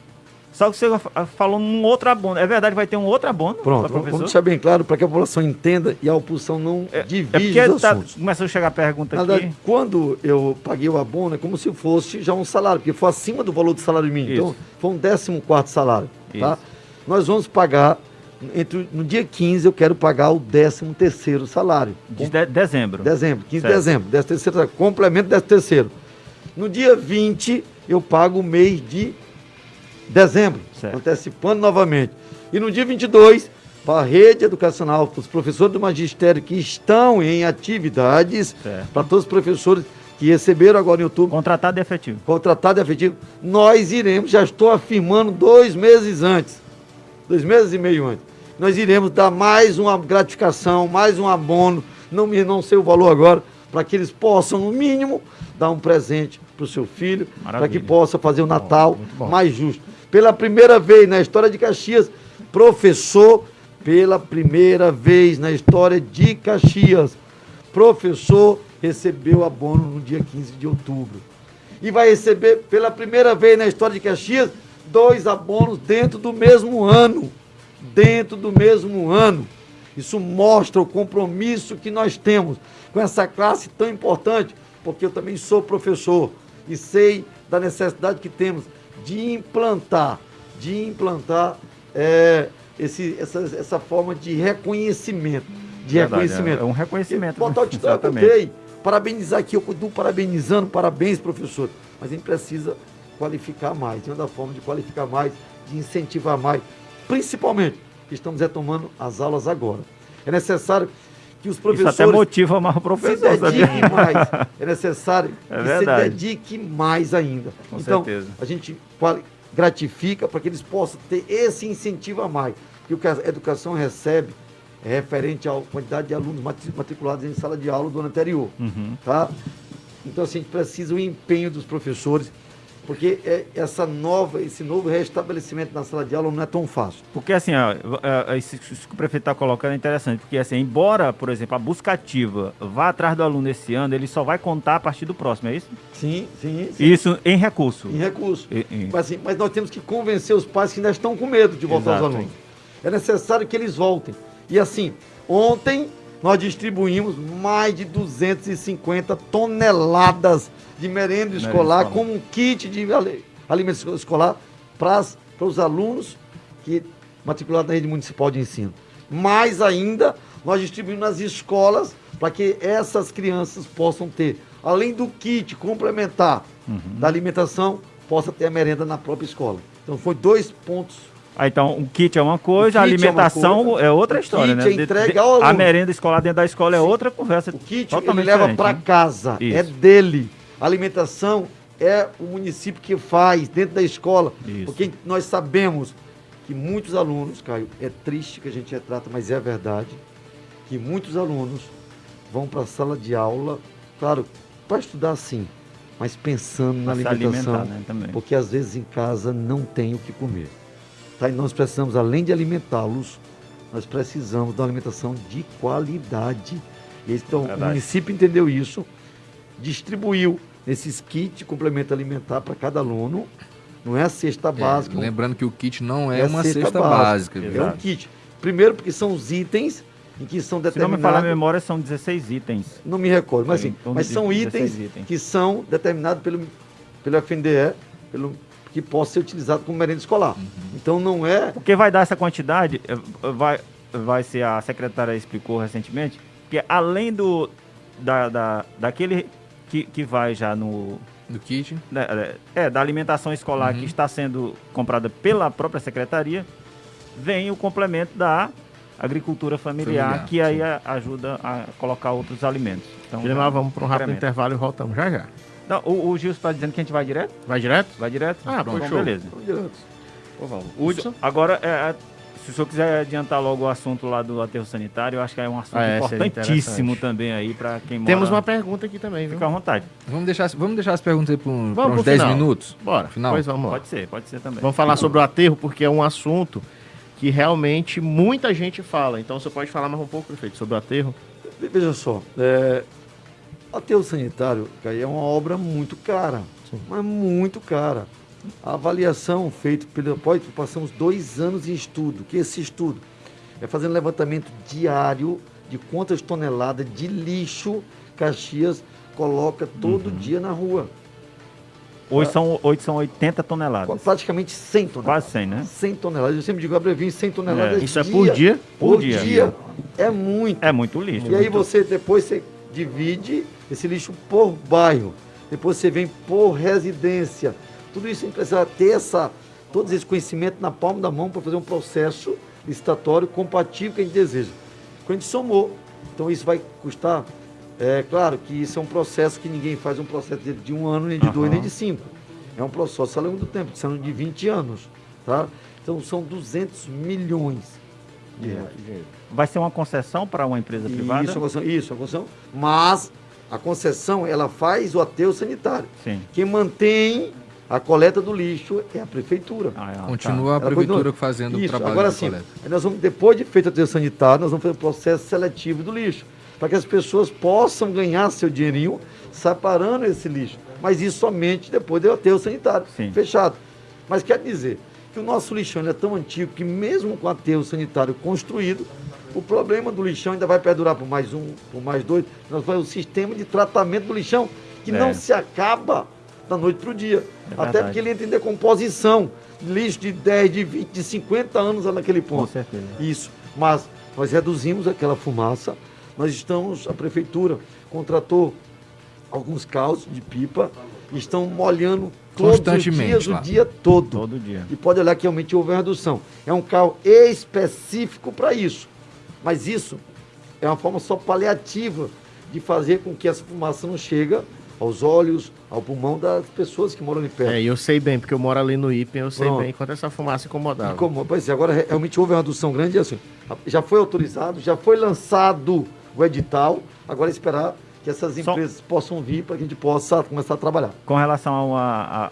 só que você falou num outro abono. É verdade, vai ter um outro abono? Pronto, vamos deixar bem claro para que a população entenda e a oposição não é, divide é os tá, Começou a chegar a pergunta Na aqui. Quando eu paguei o abono, é como se fosse já um salário, porque foi acima do valor do salário mínimo. Então, Isso. Então, foi um décimo quarto salário. Tá? Nós vamos pagar, entre, no dia 15, eu quero pagar o décimo terceiro salário. De, de dezembro. Dezembro, 15 certo. de dezembro. Décimo terceiro, complemento décimo terceiro. No dia 20, eu pago o mês de dezembro, certo. antecipando novamente. E no dia 22, para a rede educacional, para os professores do magistério que estão em atividades, certo. para todos os professores que receberam agora em outubro. Contratado e efetivo. Contratado e efetivo. Nós iremos, já estou afirmando dois meses antes, dois meses e meio antes, nós iremos dar mais uma gratificação, mais um abono, não, não sei o valor agora, para que eles possam, no mínimo, dar um presente para o seu filho, para que possa fazer o Natal bom, mais justo. Pela primeira vez na história de Caxias, professor, pela primeira vez na história de Caxias, professor recebeu abono no dia 15 de outubro. E vai receber pela primeira vez na história de Caxias dois abonos dentro do mesmo ano. Dentro do mesmo ano. Isso mostra o compromisso que nós temos com essa classe tão importante, porque eu também sou professor e sei da necessidade que temos de implantar, de implantar é, esse, essa, essa forma de reconhecimento. De Verdade, reconhecimento. É, um reconhecimento. Botar o título, ok. Parabenizar aqui, eu estou parabenizando, parabéns, professor. Mas a gente precisa qualificar mais. De uma forma de qualificar mais, de incentivar mais. Principalmente que estamos retomando as aulas agora. É necessário que os professores. Isso até motiva mais o professor. Se dedique mais. É necessário é que verdade. se dedique mais ainda. Com então, certeza. a gente gratifica para que eles possam ter esse incentivo a mais. Que o que a educação recebe é referente à quantidade de alunos matriculados em sala de aula do ano anterior. Uhum. Tá? Então, assim, a gente precisa o empenho dos professores porque é, essa nova, esse novo restabelecimento na sala de aula não é tão fácil. Porque assim, ó, é, é, isso que o prefeito está colocando é interessante, porque assim, embora, por exemplo, a busca ativa vá atrás do aluno esse ano, ele só vai contar a partir do próximo, é isso? Sim, sim. sim. Isso em recurso. Em recurso. E, e... Mas, assim, mas nós temos que convencer os pais que ainda estão com medo de voltar Exato. aos alunos. É necessário que eles voltem. E assim, ontem nós distribuímos mais de 250 toneladas de merenda escolar como um kit de alimento escolar para os alunos que matriculados na rede municipal de ensino. Mais ainda, nós distribuímos nas escolas para que essas crianças possam ter, além do kit complementar uhum. da alimentação, possa ter a merenda na própria escola. Então, foi dois pontos ah, então, o kit é uma coisa, a alimentação é, coisa, é outra história, né? É ao a merenda escolar dentro da escola é Sim. outra conversa. O kit ele leva para né? casa, é Isso. é dele. A alimentação é o município que faz dentro da escola, Isso. porque nós sabemos que muitos alunos, Caio, é triste que a gente retrata, mas é verdade, que muitos alunos vão para a sala de aula, claro, para estudar sim, mas pensando na alimentação, né, porque às vezes em casa não tem o que comer. Tá? E nós precisamos, além de alimentá-los, nós precisamos de uma alimentação de qualidade. E então, Verdade. o município entendeu isso, distribuiu esses kits complemento alimentar para cada aluno. Não é a cesta é, básica. Lembrando que o kit não é, é uma cesta, cesta básica. básica é um kit. Primeiro porque são os itens em que são determinados... Se não me falar a memória, são 16 itens. Não me recordo, mas, assim, mas são itens, itens, que são determinados pelo, pelo FNDE, pelo que possa ser utilizado como merenda escolar. Uhum. Então não é. O que vai dar essa quantidade eh, vai, vai ser, a secretária explicou recentemente, que além do da, da, daquele que, que vai já no. Do kit? É, é, da alimentação escolar uhum. que está sendo comprada pela própria secretaria, vem o complemento da agricultura familiar, familiar que aí a, ajuda a colocar outros alimentos. Então, vamos para um rápido intervalo e voltamos já já. Não, o, o Gilson está dizendo que a gente vai direto? Vai direto? Vai direto? Ah, Pronto, então, beleza. Vamos direto. Pô, vamos. Hudson? Agora, é, é, se o senhor quiser adiantar logo o assunto lá do aterro sanitário, eu acho que é um assunto ah, é, importantíssimo também aí para quem mora... Temos uma pergunta aqui também, viu? Fica à vontade. Vamos deixar, vamos deixar as perguntas aí por, um, por uns 10 minutos? Bora. Final. Pois vamos lá. Pode ser, pode ser também. Vamos falar sobre o aterro, porque é um assunto que realmente muita gente fala. Então, você pode falar mais um pouco, prefeito, sobre o aterro? Veja só, é, Aterro sanitário, Caio, é uma obra muito cara, Sim. mas muito cara. A avaliação feita pelo pós, passamos dois anos em estudo. Que esse estudo é fazendo levantamento diário de quantas toneladas de lixo Caxias coloca todo uhum. dia na rua. Hoje são, hoje são 80 toneladas. Praticamente 100 toneladas. Quase 100, né? 100 toneladas. Eu sempre digo, abrevinho 100 toneladas. É, isso é por dia? Por, por dia. dia. É muito. É muito lixo. E muito. aí você depois você divide esse lixo por bairro. Depois você vem por residência. Tudo isso a gente precisa ter essa, todo esse conhecimento na palma da mão para fazer um processo licitatório compatível que a gente deseja. Quando a gente somou, então isso vai custar. É claro que isso é um processo que ninguém faz um processo de um ano, nem de uhum. dois, nem de cinco. É um processo ao longo do tempo, são de 20 anos. Tá? Então são 200 milhões de reais. Vai ser uma concessão para uma empresa privada? Isso, concessão, isso, a concessão. Mas a concessão, ela faz o aterro sanitário. Sim. Quem mantém a coleta do lixo é a prefeitura. Ah, é, continua tá. a prefeitura continua. fazendo Isso. o trabalho Agora, sim, nós vamos, depois de feito o aterro sanitário, nós vamos fazer o processo seletivo do lixo, para que as pessoas possam ganhar seu dinheirinho separando esse lixo. Mas isso somente depois do aterro sanitário sim. fechado. Mas quer dizer que o nosso lixão é tão antigo que mesmo com o aterro sanitário construído, o problema do lixão ainda vai perdurar por mais um, por mais dois. Nós vamos o sistema de tratamento do lixão, que é. não se acaba da noite para o dia. É Até porque ele entra em decomposição. Lixo de 10, de 20, de 50 anos naquele ponto. Com certeza. Isso. Mas nós reduzimos aquela fumaça. Nós estamos, a prefeitura contratou alguns carros de pipa estão molhando todos os dias, lá. o dia todo. Todo dia. E pode olhar que realmente houve uma redução. É um carro específico para isso. Mas isso é uma forma só paliativa de fazer com que essa fumaça não chegue aos olhos, ao pulmão das pessoas que moram ali perto. É, eu sei bem, porque eu moro ali no IPEM, eu sei Pronto. bem quanto essa fumaça incomodava. Incomoda. Pois é, agora realmente houve uma redução grande, assim, já foi autorizado, já foi lançado o edital, agora é esperar que essas empresas Só... possam vir para que a gente possa começar a trabalhar. Com relação a, a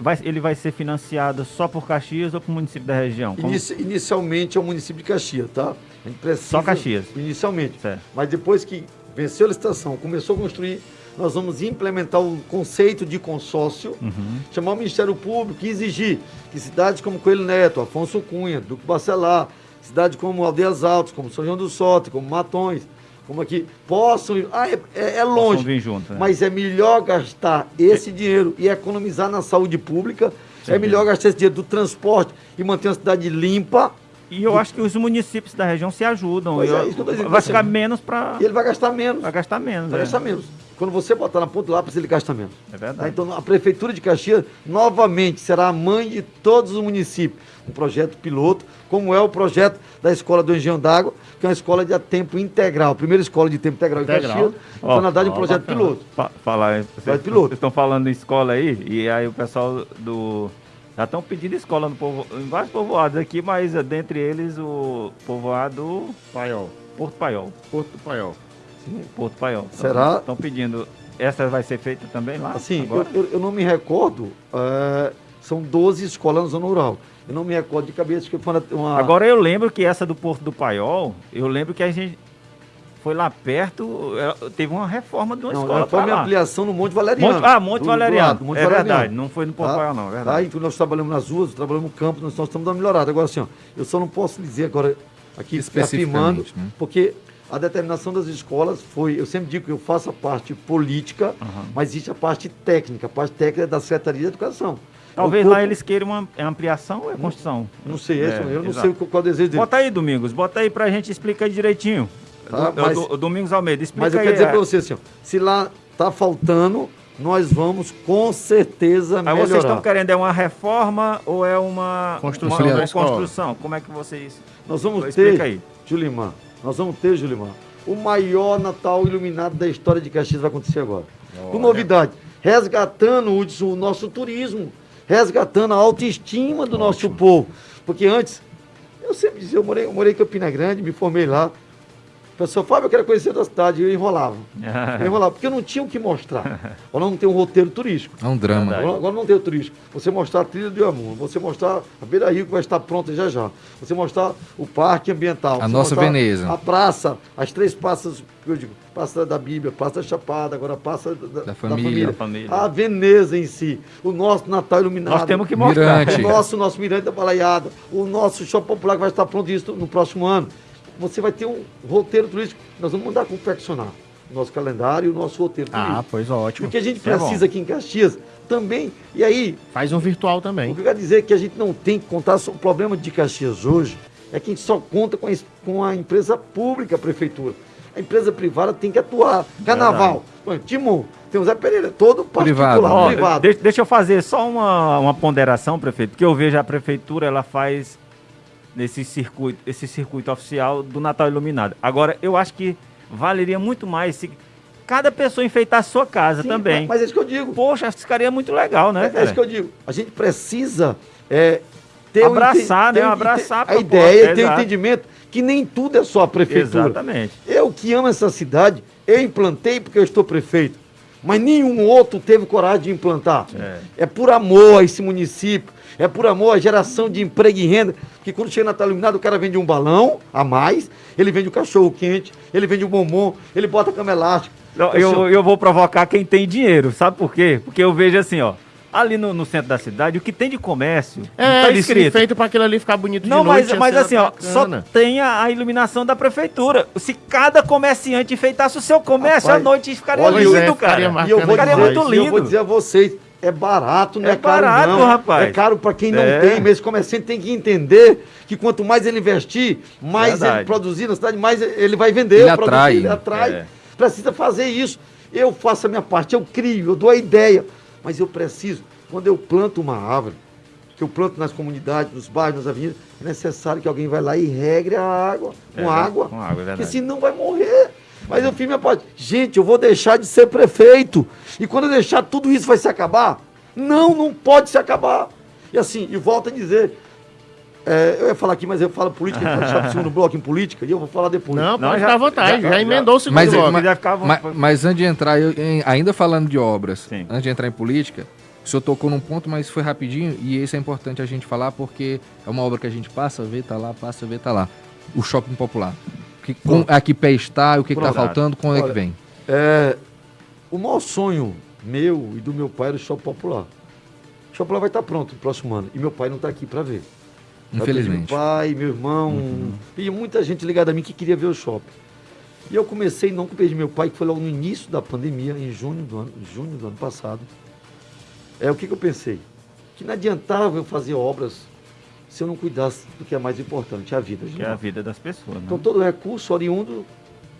Vai, ele vai ser financiado só por Caxias ou o município da região? Inici, inicialmente é o município de Caxias, tá? A gente precisa, só Caxias? Inicialmente. Certo. Mas depois que venceu a licitação, começou a construir, nós vamos implementar o conceito de consórcio, uhum. chamar o Ministério Público e exigir que cidades como Coelho Neto, Afonso Cunha, Duque Bacelar, cidades como Aldeias Altas, como São João do Sote, como Matões, como aqui, possam. Ah, é, é, é longe. Vir junto, né? Mas é melhor gastar esse dinheiro e economizar na saúde pública. Sim, é melhor gastar esse dinheiro do transporte e manter uma cidade limpa. E eu acho que os municípios da região se ajudam. É, eu dizendo, vai ficar menos para. Ele vai gastar menos. Vai gastar menos. Vai é. gastar menos. Quando você botar na ponta do lápis, ele gasta menos. É verdade. Então, a Prefeitura de Caxias, novamente, será a mãe de todos os municípios. Um projeto piloto, como é o projeto da Escola do Engenho d'Água, que é uma escola de tempo integral. Primeira escola de tempo integral, integral. em Caxias. Então, na verdade, um projeto bacana. piloto. Pa falar, vocês, piloto. estão falando em escola aí, e aí o pessoal do... Já estão pedindo escola no povo, em vários povoados aqui, mas dentre eles o povoado... Paiol. Porto Paiol. Porto Paiol. Porto Paiol. Será? Estão pedindo. Essa vai ser feita também lá? Assim, eu, eu, eu, não me recordo. É, são 12 escolas na zona rural. Eu não me recordo de cabeça que foi uma. Agora eu lembro que essa do Porto do Paiol, eu lembro que a gente foi lá perto, é, teve uma reforma de uma não, escola. Foi uma ampliação no Monte Valeriano. Monte, ah, Monte do, Valeriano. Do Monte é Valeriano. verdade, não foi no Porto tá? Paiol, não, é verdade. Tá? Então nós trabalhamos nas ruas, trabalhamos no campo, nós, nós estamos dando melhorada. Agora, assim, ó, eu só não posso dizer agora aqui afirmando, né? porque a determinação das escolas foi, eu sempre digo que eu faço a parte política, uhum. mas existe a parte técnica, a parte técnica é da Secretaria de Educação. Talvez lá eles queiram uma ampliação ou é construção? Não, não sei, é, eu não exato. sei qual, é o desejo deles. Bota aí, Domingos, bota aí pra gente explicar direitinho. Tá, do, mas, do, Domingos Almeida, explica Mas eu quero dizer para você assim, ó, se lá tá faltando, nós vamos com certeza melhorar. Aí vocês estão querendo é uma reforma ou é uma construção? Uma, uma construção? Como é que vocês... Nós vamos ter, aí. Julimar, nós vamos ter, Julimar, o maior Natal iluminado da história de Caxias vai acontecer agora. Com novidade, resgatando o, o nosso turismo, resgatando a autoestima do Ótimo. nosso povo. Porque antes, eu sempre dizia, eu morei, eu morei em Campina Grande, me formei lá, pessoa, Fábio, eu quero conhecer da cidade. Eu enrolava. eu enrolava, porque eu não tinha o que mostrar. Agora não tem um roteiro turístico. É um drama. Agora, agora não tem o turístico. Você mostrar a trilha do Amor, você mostrar a Beira Rio que vai estar pronta já já. Você mostrar o parque ambiental. A nossa Veneza. A praça, as três praças, eu digo, praça da Bíblia, praça da Chapada, agora a praça da, da, família, da, família, A Veneza em si. O nosso Natal iluminado. Nós temos que mostrar. Mirante. O nosso, nosso Mirante da Balaiada. O nosso shopping popular que vai estar pronto isso no próximo ano você vai ter um roteiro turístico. Nós vamos mandar confeccionar o nosso calendário e o nosso roteiro ah, turístico. Ah, pois ótimo. Porque a gente Isso é precisa é aqui em Caxias também. E aí. Faz um virtual também. O que eu quero dizer é que a gente não tem que contar. O problema de Caxias hoje é que a gente só conta com a, com a empresa pública, a prefeitura. A empresa privada tem que atuar. Carnaval, Timon, tem o Zé Pereira, todo particular, privado. privado. Deixa, deixa eu fazer só uma, uma ponderação, prefeito, porque eu vejo a prefeitura, ela faz nesse circuito, esse circuito oficial do Natal Iluminado. Agora, eu acho que valeria muito mais se cada pessoa enfeitar a sua casa Sim, também. Mas, mas é isso que eu digo. Poxa, ficaria muito legal, né? É, é isso que eu digo. A gente precisa é, ter abraçar, um, né? Ter, abraçar a, a ideia, ter o entendimento que nem tudo é só a prefeitura. Exatamente. Eu que amo essa cidade, eu implantei porque eu estou prefeito. Mas nenhum outro teve coragem de implantar. É, é por amor a esse município é por amor à geração de emprego e renda, que quando chega Natal Iluminado, o cara vende um balão a mais, ele vende um cachorro quente, ele vende um bombom, ele bota cama elástica. Eu, eu, eu vou provocar quem tem dinheiro, sabe por quê? Porque eu vejo assim, ó, ali no, no, centro da cidade, o que tem de comércio. É, tá escrito. feito para aquilo ali ficar bonito não, de noite. Não, mas, mas assim, ó, só tem a, a, iluminação da prefeitura. Se cada comerciante enfeitasse o seu comércio, Rapaz, à noite ficaria lindo, é, cara. Ficaria e eu vou ficaria dizer, muito lindo. eu vou dizer a vocês, é barato, não é, é caro barato, não. rapaz. É caro para quem não é. tem, mas esse comerciante tem que entender que quanto mais ele investir, mais Verdade. ele produzir na cidade, mais ele vai vender. Ele atrai. Ele atrai. É. Precisa fazer isso. Eu faço a minha parte, eu crio, eu dou a ideia. Mas eu preciso, quando eu planto uma árvore, que eu planto nas comunidades, nos bairros, nas avenidas, é necessário que alguém vai lá e regre a água, com é, água, com água é porque senão vai morrer. Mas eu fiz minha parte. Gente, eu vou deixar de ser prefeito. E quando eu deixar, tudo isso vai se acabar? Não, não pode se acabar. E assim, e volto a dizer, é, eu ia falar aqui, mas eu falo política, eu falo no segundo bloco em política, e eu vou falar depois. Não, pode ficar à vontade, já, já, já emendou o segundo mas, bloco. Mas, mas, mas, antes de entrar, eu, em, ainda falando de obras, Sim. antes de entrar em política, o senhor tocou num ponto, mas foi rapidinho, e esse é importante a gente falar, porque é uma obra que a gente passa, vê, tá lá, passa, vê, tá lá. O shopping popular. Que, com, a que pé está, o que está faltando, quando Olha, é que vem? É, o maior sonho meu e do meu pai era o shopping popular. O shopping popular vai estar pronto no próximo ano, e meu pai não está aqui para ver. Infelizmente. Meu pai, meu irmão, uhum. e muita gente ligada a mim que queria ver o shopping. E eu comecei não com o pedido meu pai, que foi logo no início da pandemia, em junho do ano, junho do ano passado. É o que, que eu pensei? Que não adiantava eu fazer obras se eu não cuidasse do que é mais importante, a vida. Que é a vida das pessoas. Né? Então todo recurso oriundo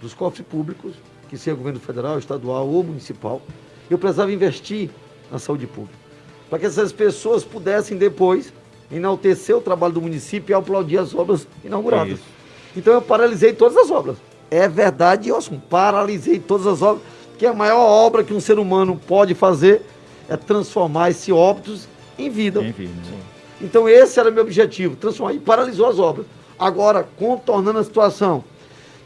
dos cofres públicos, que seja governo federal, estadual ou municipal, eu precisava investir na saúde pública. Para que essas pessoas pudessem depois enaltecer o trabalho do município e aplaudir as obras inauguradas. Então eu paralisei todas as obras. É verdade, eu paralisei todas as obras, que a maior obra que um ser humano pode fazer é transformar esse óbitos em vida. Em vida então esse era o meu objetivo, transformar. E paralisou as obras. Agora, contornando a situação,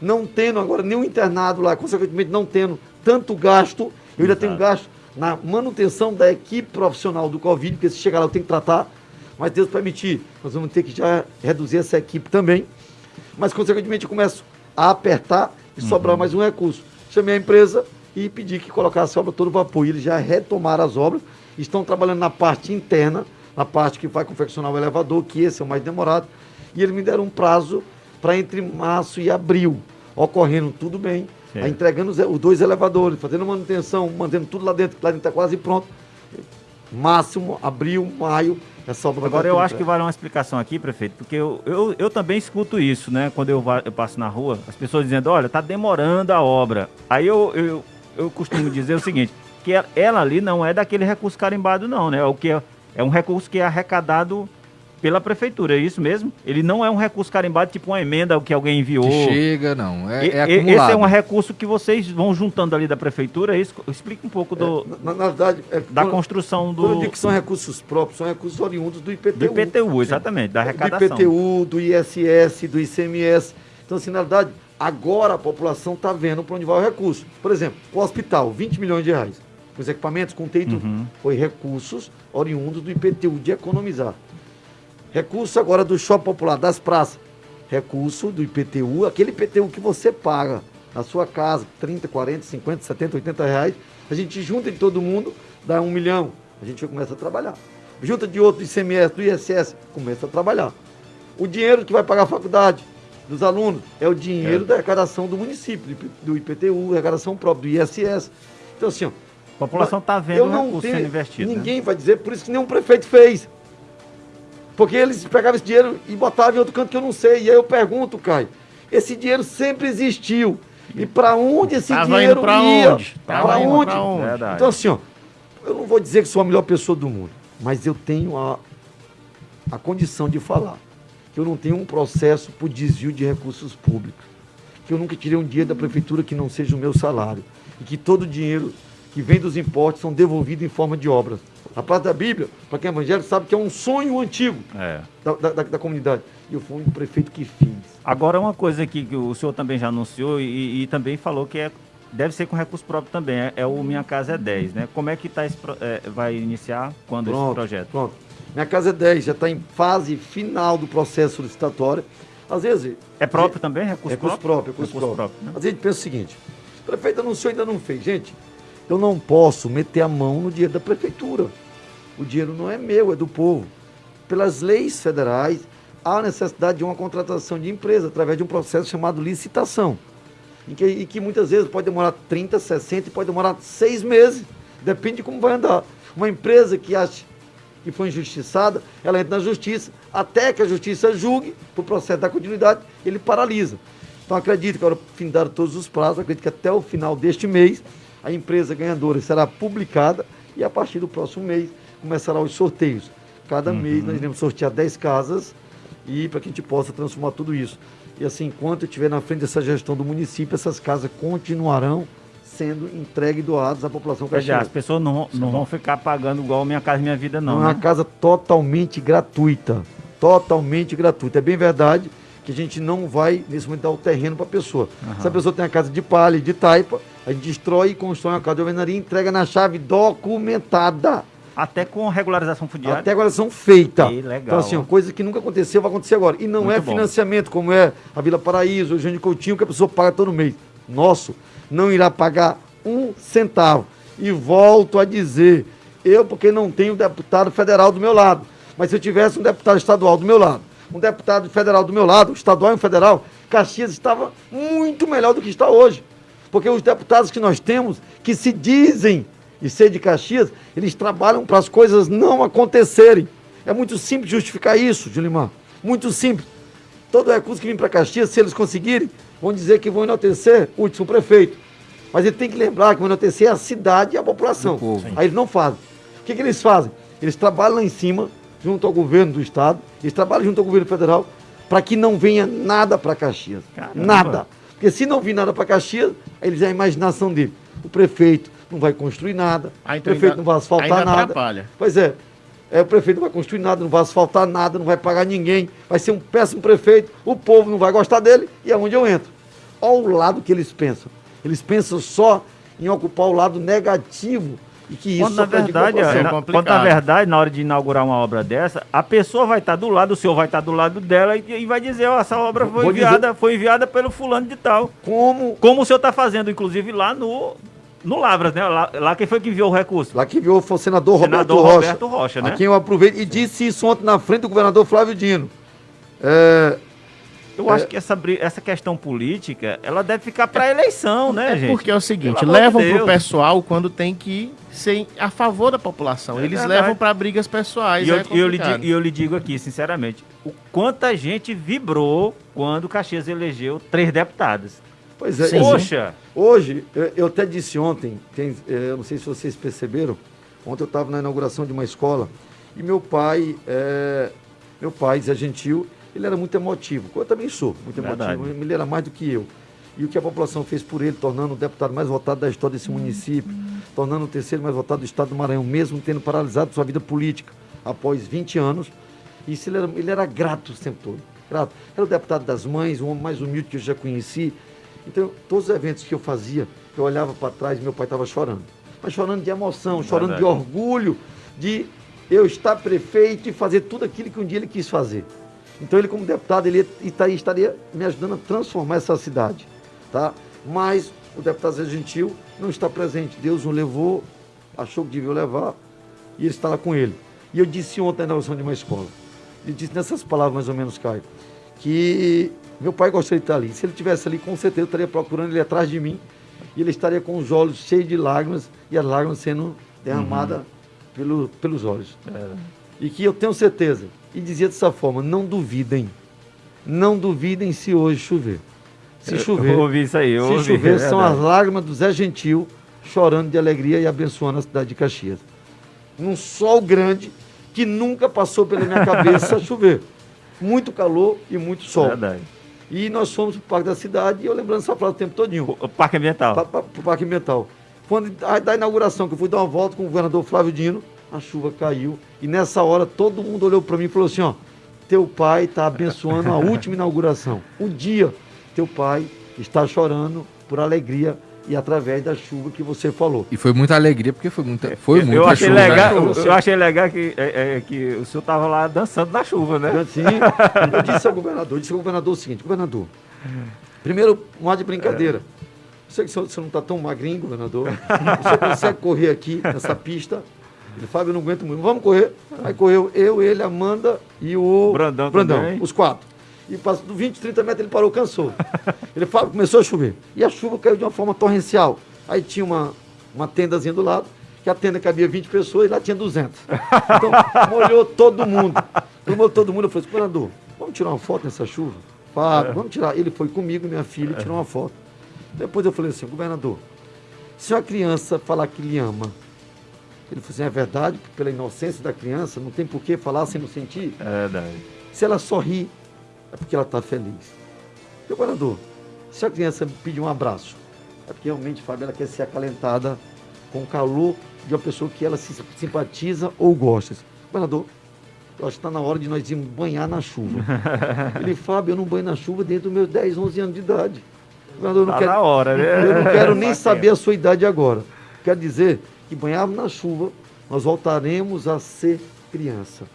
não tendo agora nenhum internado lá, consequentemente não tendo tanto gasto, eu ainda tenho gasto na manutenção da equipe profissional do Covid, porque se chegar lá eu tenho que tratar mas Deus permitir, nós vamos ter que já reduzir essa equipe também. Mas, consequentemente, eu começo a apertar e uhum. sobrar mais um recurso. Chamei a empresa e pedi que colocasse a obra todo vapor. E eles já retomaram as obras, estão trabalhando na parte interna, na parte que vai confeccionar o elevador, que esse é o mais demorado. E eles me deram um prazo para entre março e abril, ocorrendo tudo bem, entregando os, os, dois elevadores, fazendo manutenção, mantendo tudo lá dentro, que lá dentro está quase pronto. Máximo, abril, maio, essa obra Agora eu acho que vale uma explicação aqui, prefeito, porque eu, eu, eu também escuto isso, né? Quando eu, eu passo na rua, as pessoas dizendo, olha, tá demorando a obra. Aí eu, eu, eu costumo dizer o seguinte, que ela ali não é daquele recurso carimbado, não, né? É o que é, é um recurso que é arrecadado pela prefeitura, é isso mesmo? Ele não é um recurso carimbado, tipo uma emenda que alguém enviou. Que chega, não. É, é acumulado. Esse é um recurso que vocês vão juntando ali da prefeitura, é isso? Explica um pouco do, é, na, na, verdade, é, da quando, construção do... Quando eu digo que são recursos próprios, são recursos oriundos do IPTU. Do IPTU, exatamente, da arrecadação. Do IPTU, do ISS, do ICMS. Então, assim, na verdade, agora a população está vendo para onde vai o recurso. Por exemplo, o hospital, 20 milhões de reais. Os equipamentos com teito uhum. foi recursos oriundos do IPTU, de economizar. Recurso agora do shopping popular, das praças. Recurso do IPTU, aquele IPTU que você paga na sua casa, 30, 40, 50, 70, 80 reais. A gente junta de todo mundo, dá um milhão. A gente começa a trabalhar. Junta de outro ICMS, do ISS, começa a trabalhar. O dinheiro que vai pagar a faculdade dos alunos é o dinheiro é. da arrecadação do município, do IPTU, arrecadação própria, do ISS. Então, assim, ó, a população está vendo o recurso sendo investido. Né? Ninguém né? vai dizer, por isso que nenhum prefeito fez. Porque eles pegavam esse dinheiro e botavam em outro canto que eu não sei. E aí eu pergunto, Caio, esse dinheiro sempre existiu. E para onde esse Tava dinheiro pra ia? Onde? Para onde? Pra onde? Então assim, ó, eu não vou dizer que sou a melhor pessoa do mundo, mas eu tenho a, a condição de falar que eu não tenho um processo por desvio de recursos públicos, que eu nunca tirei um dia da prefeitura que não seja o meu salário, e que todo o dinheiro que vem dos impostos são devolvidos em forma de obras. A parte da Bíblia, para quem é evangélico, sabe que é um sonho antigo é. da, da, da, comunidade. E eu fui um prefeito que fiz. Agora, uma coisa aqui que o senhor também já anunciou e, e também falou que é, deve ser com recurso próprio também, é, é, o Minha Casa é 10, né? Como é que tá esse, é, vai iniciar quando pronto, esse projeto? Pronto. Minha Casa é 10 já está em fase final do processo licitatório. Às vezes... É próprio também? Recurso, recurso próprio? Recurso, recurso próprio. próprio né? Às vezes a gente pensa o seguinte, o prefeito anunciou e ainda não fez. Gente, eu não posso meter a mão no dinheiro da prefeitura. O dinheiro não é meu, é do povo. Pelas leis federais, há necessidade de uma contratação de empresa através de um processo chamado licitação. E que, e que muitas vezes pode demorar 30, 60 e pode demorar seis meses. Depende de como vai andar. Uma empresa que acha que foi injustiçada, ela entra na justiça, até que a justiça julgue, para o processo da continuidade, ele paralisa. Então acredito que agora findaram todos os prazos, acredito que até o final deste mês a empresa ganhadora será publicada E a partir do próximo mês começará os sorteios. Cada uhum. mês nós iremos sortear 10 casas e para que a gente possa transformar tudo isso. E assim, enquanto eu estiver na frente dessa gestão do município, essas casas continuarão sendo entregues e doadas à população caxiense. As pessoas não, não vão ficar pagando igual Minha Casa Minha Vida, não. É uma né? casa totalmente gratuita. Totalmente gratuita. É bem verdade que a gente não vai, nesse momento, dar o terreno para a pessoa. Uhum. Se a pessoa tem a casa de palha, de taipa, a gente destrói e constrói uma casa de alvenaria e entrega na chave documentada. Até com regularização fundiária? Até regularização feita. Que legal. Então, assim, coisa que nunca aconteceu, vai acontecer agora. E não Muito é financiamento, bom. como é a Vila Paraíso, o Jânio Coutinho, que a pessoa paga todo mês. Nosso, não irá pagar um centavo. E volto a dizer, eu porque não tenho deputado federal do meu lado, mas se eu tivesse um deputado estadual do meu lado, um deputado federal do meu lado, estadual e um federal, Caxias estava muito melhor do que está hoje. Porque os deputados que nós temos, que se dizem e ser de Caxias, eles trabalham para as coisas não acontecerem. É muito simples justificar isso, Julimar. Muito simples. Todo recurso que vem para Caxias, se eles conseguirem, vão dizer que vão enaltecer o último prefeito. Mas ele tem que lembrar que vão enaltecer a cidade e a população. Aí eles não fazem. O que, que eles fazem? Eles trabalham lá em cima, junto ao governo do estado, eles trabalham junto ao governo federal, para que não venha nada para Caxias. Caramba. Nada. Porque se não vir nada para Caxias, eles é a imaginação dele. O prefeito, não vai construir nada, ah, então o prefeito ainda, não vai asfaltar nada. Atrapalha. Pois é, é, o prefeito não vai construir nada, não vai asfaltar nada, não vai pagar ninguém, vai ser um péssimo prefeito, o povo não vai gostar dele e é onde eu entro. Olha o lado que eles pensam. Eles pensam só em ocupar o lado negativo e que isso quando na verdade, é, na, quando na verdade, na hora de inaugurar uma obra dessa, a pessoa vai estar do lado, o senhor vai estar do lado dela e, e vai dizer, ó, essa obra foi enviada, dizer... foi enviada pelo fulano de tal. Como? Como o senhor está fazendo, inclusive, lá no, no Lavras, né? Lá, lá, quem foi que enviou o recurso? Lá que enviou foi o senador, senador Roberto, Rocha. Roberto Rocha. né? A quem eu aproveito e disse isso ontem na frente do governador Flávio Dino. É, eu é, acho que essa, essa questão política, ela deve ficar para eleição, né, é gente? Porque é o seguinte, levam de pro pessoal quando tem que ser a favor da população. É Eles verdade. levam para brigas pessoais. E eu, é eu, lhe digo, eu lhe digo aqui, sinceramente, o quanta gente vibrou quando o Caxias elegeu três deputados. Pois é, Poxa! Hoje, eu, até disse ontem, tem, é, eu não sei se vocês perceberam, ontem eu estava na inauguração de uma escola e meu pai, é, meu pai, Zé Gentil, ele era muito emotivo. Eu também sou muito Verdade. emotivo, ele era mais do que eu. E o que a população fez por ele, tornando o deputado mais votado da história desse município, tornando o terceiro mais votado do estado do Maranhão, mesmo tendo paralisado sua vida política após 20 anos. Isso ele era, ele era grato o tempo todo. Grato. Era o deputado das mães, o homem mais humilde que eu já conheci então, todos os eventos que eu fazia, eu olhava para trás e meu pai estava chorando. Mas chorando de emoção, chorando Verdade. de orgulho de eu estar prefeito e fazer tudo aquilo que um dia ele quis fazer. Então ele como deputado, ele estaria me ajudando a transformar essa cidade. Tá? Mas o deputado Zé Gentil não está presente. Deus o levou, achou que devia levar, e ele está lá com ele. E eu disse ontem na inauguração de uma escola, ele disse nessas palavras mais ou menos, Caio, que meu pai gostaria de estar ali. Se ele estivesse ali, com certeza eu estaria procurando ele atrás de mim. E ele estaria com os olhos cheios de lágrimas e as lágrimas sendo derramadas uhum. pelo, pelos olhos. É. E que eu tenho certeza, e dizia dessa forma: não duvidem. Não duvidem se hoje chover. Se chover. Eu ouvi isso aí, eu Se ouvi, chover, é são as lágrimas do Zé Gentil chorando de alegria e abençoando a cidade de Caxias. Num sol grande que nunca passou pela minha cabeça chover. Muito calor e muito sol. Verdade. E nós fomos para o Parque da Cidade, e eu lembrando essa frase o tempo todinho. O Parque Ambiental. Para o Parque Ambiental. Quando, a, da inauguração, que eu fui dar uma volta com o governador Flávio Dino, a chuva caiu. E nessa hora todo mundo olhou para mim e falou assim, ó, teu pai está abençoando a última inauguração. O dia, teu pai está chorando por alegria e através da chuva que você falou. E foi muita alegria, porque foi muita, foi eu, muita eu achei chuva. Legal, eu, eu, achei legal que, é, é, que o senhor estava lá dançando na chuva, né? Sim, eu disse ao governador, disse ao governador o seguinte, governador, primeiro, um ar de brincadeira. Eu sei que o senhor, o senhor não está tão magrinho, governador. O senhor consegue correr aqui nessa pista. Ele, Fábio, eu não aguento muito. Vamos correr. Aí correu eu, ele, Amanda e o Brandão, Brandão os quatro. E passou 20, 30 metros ele parou, cansou. Ele falou, começou a chover. E a chuva caiu de uma forma torrencial. Aí tinha uma, uma tendazinha do lado, que a tenda cabia 20 pessoas e lá tinha 200. Então, molhou todo mundo. Molhou todo mundo. Eu falei, governador, vamos tirar uma foto nessa chuva? Fábio, é. vamos tirar. Ele foi comigo, minha filha, e tirou uma foto. Depois eu falei assim, governador, se uma criança falar que lhe ama, Ele falou assim, é verdade, pela inocência da criança, não tem por que falar sem não sentir. É verdade. Se ela sorri, é porque ela está feliz. Governador, se a criança pedir um abraço, é porque realmente, Fábio, ela quer ser acalentada com o calor de uma pessoa que ela se simpatiza ou gosta. Governador, eu acho que está na hora de nós irmos banhar na chuva. Ele, Fábio, eu não banho na chuva desde os meus 10, 11 anos de idade. Não tá quero, na hora, né? Eu não quero nem saber a sua idade agora. Quer dizer que banhar na chuva, nós voltaremos a ser criança.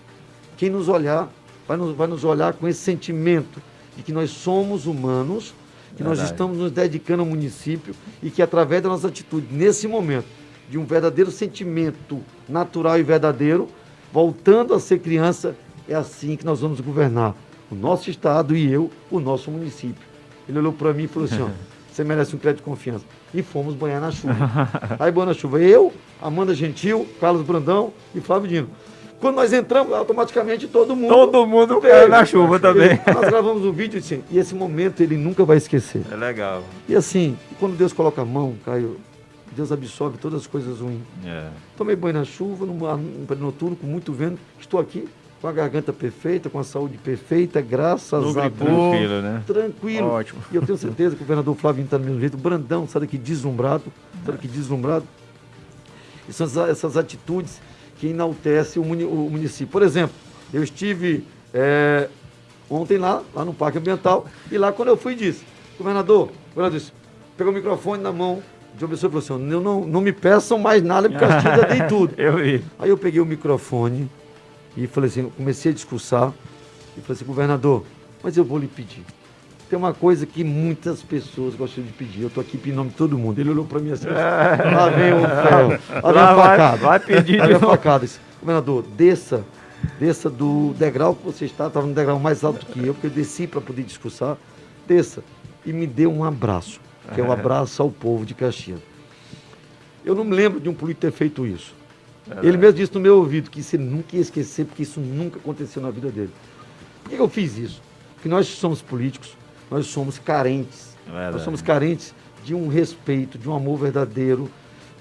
Quem nos olhar, vai nos, vai nos olhar com esse sentimento de que nós somos humanos, que Verdade. nós estamos nos dedicando ao município e que através da nossa atitude, nesse momento, de um verdadeiro sentimento natural e verdadeiro, voltando a ser criança, é assim que nós vamos governar o nosso estado e eu, o nosso município. Ele olhou para mim e falou assim: ó, você merece um crédito de confiança. E fomos banhar na chuva. Aí banhou na chuva. Eu, Amanda Gentil, Carlos Brandão e Flávio Dino. Quando nós entramos, automaticamente todo mundo. Todo mundo caiu na chuva também. Nós gravamos um vídeo assim, e esse momento ele nunca vai esquecer. É legal. E assim, quando Deus coloca a mão, Caio, Deus absorve todas as coisas ruins. É. Tomei banho na chuva, num, num noturno, com muito vento. Estou aqui com a garganta perfeita, com a saúde perfeita, graças a Deus. Tranquilo, né? Tranquilo. Ótimo. E eu tenho certeza que o governador Flávio está do mesmo jeito. Brandão, sabe que deslumbrado, sabe que deslumbrado. E são essas atitudes que enaltecem o, município. Por exemplo, eu estive é, ontem lá, lá no Parque Ambiental, e lá quando eu fui disse, governador, o governador disse, pegou o microfone na mão, de uma pessoa falou assim, não, não, não me peçam mais nada, porque eu já dei tudo. eu vi. Aí eu peguei o microfone e falei assim, comecei a discursar, e falei assim, governador, mas eu vou lhe pedir. Tem uma coisa que muitas pessoas gostam de pedir. Eu estou aqui em nome de todo mundo. Ele olhou para mim assim, lá vem o ferro, lá vem a facada. Vai, vai pedir de facada. Disse, governador, desça, desça do degrau que você está, estava no degrau mais alto que eu, porque eu desci para poder discursar, desça e me dê um abraço que é o abraço ao povo de Caxias. Eu não me lembro de um político ter feito isso. É ele mesmo disse no meu ouvido que você nunca ia esquecer, porque isso nunca aconteceu na vida dele. Por que eu fiz isso? Porque nós somos políticos, nós somos carentes. É nós somos carentes de um respeito, de um amor verdadeiro,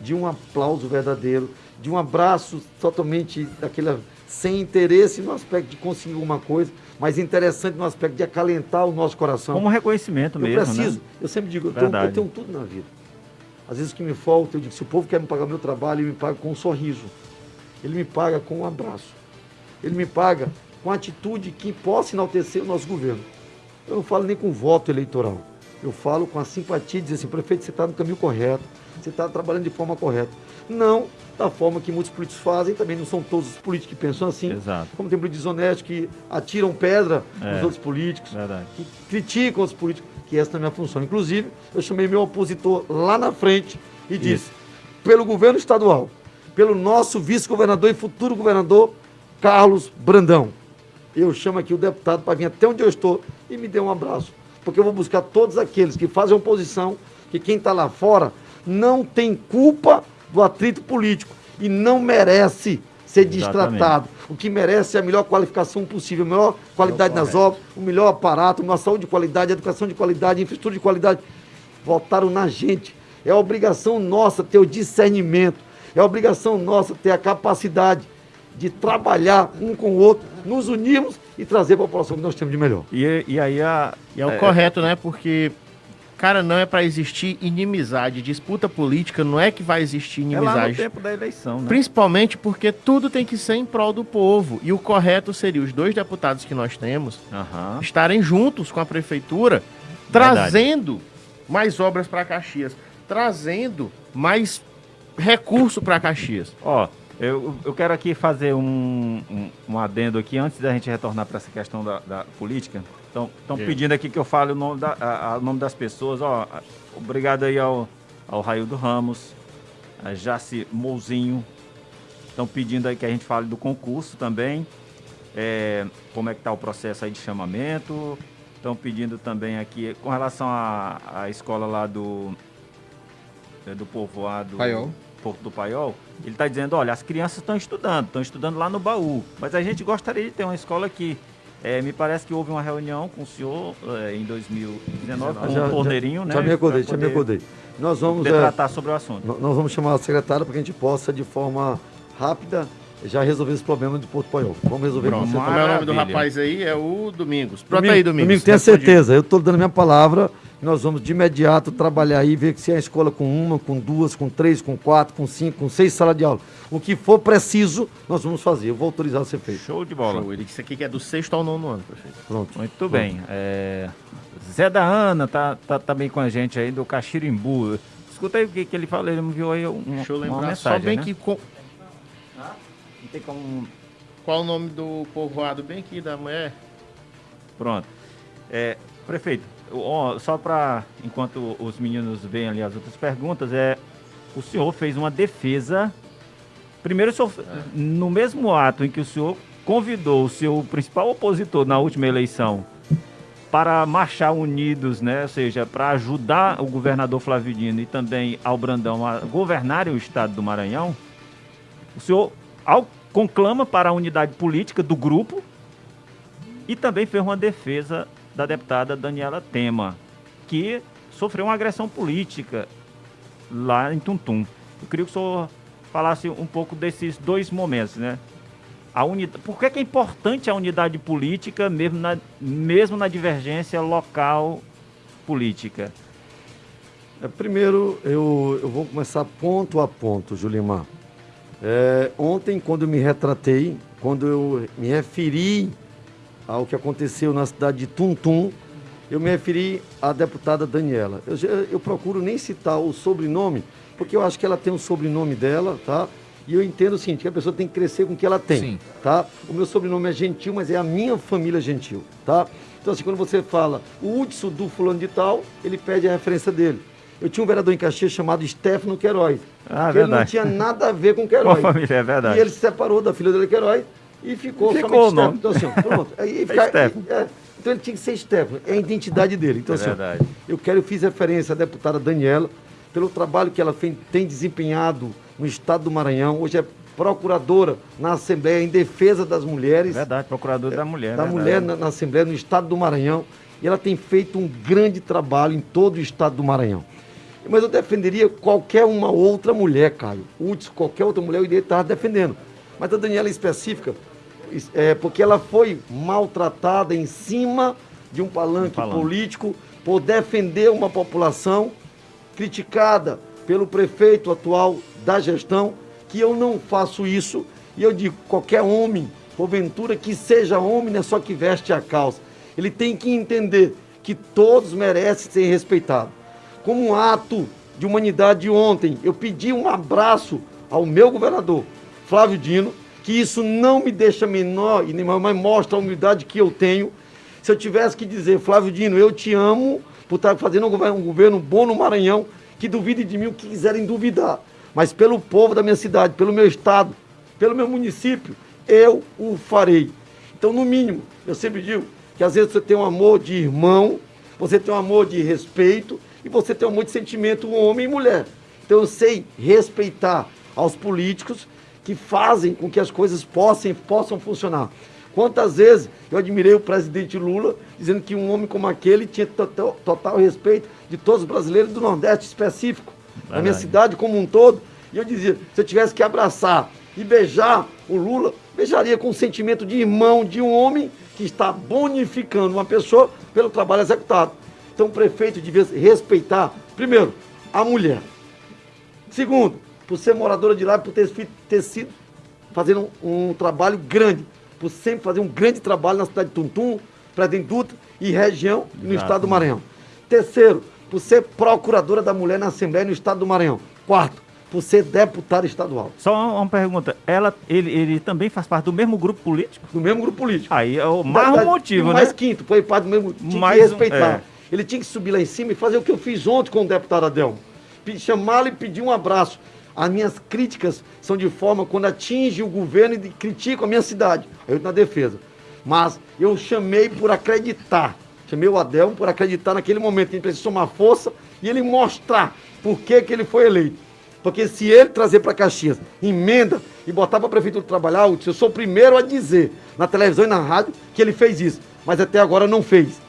de um aplauso verdadeiro, de um abraço totalmente daquele sem interesse no aspecto de conseguir alguma coisa, mas interessante no aspecto de acalentar o nosso coração. Como reconhecimento eu mesmo. Eu preciso, né? eu sempre digo, eu tenho, eu tenho, tudo na vida. Às vezes o que me falta, eu digo, se o povo quer me pagar meu trabalho, ele me paga com um sorriso. Ele me paga com um abraço. Ele me paga com atitude que possa enaltecer o nosso governo. Eu não falo nem com voto eleitoral. Eu falo com a simpatia de dizer assim, prefeito, você está no caminho correto, você está trabalhando de forma correta. Não da forma que muitos políticos fazem, também não são todos os políticos que pensam assim. Exato. Como tem políticos desonestos que atiram pedra é, nos outros políticos, verdade. que criticam os políticos, que essa é a minha função. Inclusive, eu chamei meu opositor lá na frente e disse, Isso. pelo governo estadual, pelo nosso vice-governador e futuro governador, Carlos Brandão, eu chamo aqui o deputado para vir até onde eu estou e me dê um abraço. Porque eu vou buscar todos aqueles que fazem oposição, que quem está lá fora não tem culpa do atrito político e não merece ser destratado. O que merece é a melhor qualificação possível, a melhor qualidade nas obras, o melhor aparato, uma saúde de qualidade, educação de qualidade, infraestrutura de qualidade. Votaram na gente. É obrigação nossa ter o discernimento, é obrigação nossa ter a capacidade de trabalhar um com o outro, nos unirmos e trazer a população que nós temos de melhor. E, e aí a, e é o é, correto, né? Porque Cara, não é para existir inimizade. Disputa política não é que vai existir inimizade. É lá no tempo da eleição, né? Principalmente porque tudo tem que ser em prol do povo. E o correto seria os dois deputados que nós temos uhum. estarem juntos com a prefeitura, trazendo Verdade. mais obras para Caxias, trazendo mais recurso para Caxias. Ó, eu, eu quero aqui fazer um, um, um adendo aqui antes da gente retornar para essa questão da, da política. Estão pedindo aqui que eu fale o nome, da, a, a, o nome das pessoas. Ó, obrigado aí ao, ao Raildo Ramos, a Jaci Mouzinho. Estão pedindo aí que a gente fale do concurso também. É, como é que está o processo aí de chamamento. Estão pedindo também aqui, com relação à, à escola lá do, é, do povoado... Paiol. Porto do Paiol, ele está dizendo, olha, as crianças estão estudando, estão estudando lá no baú, mas a gente gostaria de ter uma escola aqui é, me parece que houve uma reunião com o senhor é, em 2019, com já, o Torneirinho, já, né? Já me acordei, já me acordei. Nós vamos é, tratar sobre o assunto. Nós vamos chamar a secretária para que a gente possa, de forma rápida, já resolver esse problema de Porto Paiol. Vamos resolver Pronto. com Como é o nome do rapaz aí? É o Domingos. Pronto Domingo, aí, Domingos. Domingo, tenha certeza. Eu estou dando minha palavra. Nós vamos de imediato trabalhar aí, ver se é a escola com uma, com duas, com três, com quatro, com cinco, com seis salas de aula. O que for preciso, nós vamos fazer. Eu vou autorizar a ser feito. Show de bola. Show. Ele disse aqui que é do sexto ao nono ano, prefeito. Pronto. Muito Pronto. bem. É... Zé da Ana tá, tá também tá com a gente aí do Caxirimbu. Escuta aí o que, que ele falou, ele me viu aí um, Deixa eu lembrar uma mensagem, só bem né? que... Com... Ah, não tem como... Qual o nome do povoado bem aqui da mulher? Pronto. É, prefeito, só para, enquanto os meninos veem ali as outras perguntas, é o senhor fez uma defesa. Primeiro, senhor, no mesmo ato em que o senhor convidou o seu principal opositor na última eleição para marchar unidos, né? Ou seja, para ajudar o governador Flavidino e também ao Brandão a governarem o estado do Maranhão, o senhor ao, conclama para a unidade política do grupo e também fez uma defesa da deputada Daniela Tema, que sofreu uma agressão política lá em Tuntum. Eu queria que o senhor falasse um pouco desses dois momentos, né? A unidade, por que, que é importante a unidade política, mesmo na, mesmo na divergência local política? É, primeiro, eu, eu vou começar ponto a ponto, Julimar. É, ontem, quando eu me retratei, quando eu me referi ao que aconteceu na cidade de Tuntum, eu me referi à deputada Daniela. Eu, eu procuro nem citar o sobrenome, porque eu acho que ela tem o sobrenome dela, tá? E eu entendo o seguinte, que a pessoa tem que crescer com o que ela tem, Sim. tá? O meu sobrenome é Gentil, mas é a minha família Gentil, tá? Então assim, quando você fala o Hudson do fulano de tal, ele pede a referência dele. Eu tinha um vereador em Caxias chamado Stefano Queiroz. Ah, que verdade. ele não tinha nada a ver com Queiroz. Com a família, é verdade. E ele se separou da filha dele, Queiroz, e ficou, ficou somente Então, assim, pronto. Aí, fica, é, é, então ele tinha que ser Stefano, é a identidade dele. Então, é assim, verdade. eu quero, eu fiz referência à deputada Daniela, pelo trabalho que ela tem desempenhado no estado do Maranhão. Hoje é procuradora na Assembleia em defesa das mulheres. Verdade, procuradora da mulher. Da mulher na, na, Assembleia, no estado do Maranhão. E ela tem feito um grande trabalho em todo o estado do Maranhão. Mas eu defenderia qualquer uma outra mulher, Caio. Hudson, qualquer outra mulher eu iria estar defendendo. Mas a Daniela específica, é, porque ela foi maltratada em cima de um palanque, um palanque político por defender uma população criticada pelo prefeito atual da gestão, que eu não faço isso. E eu digo, qualquer homem, porventura que seja homem, não é só que veste a calça. Ele tem que entender que todos merecem ser respeitados. Como um ato de humanidade ontem, eu pedi um abraço ao meu governador, Flávio Dino, que isso não me deixa menor e nem mais mostra a humildade que eu tenho. Se eu tivesse que dizer, Flávio Dino, eu te amo por estar fazendo um governo, um governo bom no Maranhão, que duvide de mim o que quiserem duvidar. Mas pelo povo da minha cidade, pelo meu estado, pelo meu município, eu o farei. Então, no mínimo, eu sempre digo que às vezes você tem um amor de irmão, você tem um amor de respeito e você tem um amor de sentimento homem e mulher. Então eu sei respeitar aos políticos que fazem com que as coisas possam, possam funcionar. Quantas vezes eu admirei o presidente Lula dizendo que um homem como aquele tinha total, total respeito de todos os brasileiros do Nordeste específico, da minha cidade como um todo. E eu dizia, se eu tivesse que abraçar e beijar o Lula, beijaria com o sentimento de irmão de um homem que está bonificando uma pessoa pelo trabalho executado. Então o prefeito devia respeitar, primeiro, a mulher. Segundo, por ser moradora de lá, por ter, ter sido fazendo um, um, trabalho grande, por sempre fazer um grande trabalho na cidade de Tuntum, Presidente Dutra e região Exato. no estado do Maranhão. Terceiro, por ser procuradora da mulher na Assembleia no estado do Maranhão. Quarto, por ser deputada estadual. Só uma, pergunta, ela, ele, ele também faz parte do mesmo grupo político? Do mesmo grupo político. Aí é o mais da, um motivo, né? Mais quinto, foi parte do mesmo, tinha mais que respeitar. Um, é. Ele tinha que subir lá em cima e fazer o que eu fiz ontem com o deputado Adelmo. Chamá-lo e pedir um abraço. As minhas críticas são de forma quando atinge o governo e critico a minha cidade. Eu na defesa. Mas eu chamei por acreditar. Chamei o Adelmo por acreditar naquele momento ele precisa somar força e ele mostrar por que, que ele foi eleito. Porque se ele trazer para Caxias emenda e botar para a prefeitura trabalhar, eu sou o primeiro a dizer na televisão e na rádio que ele fez isso. Mas até agora não fez.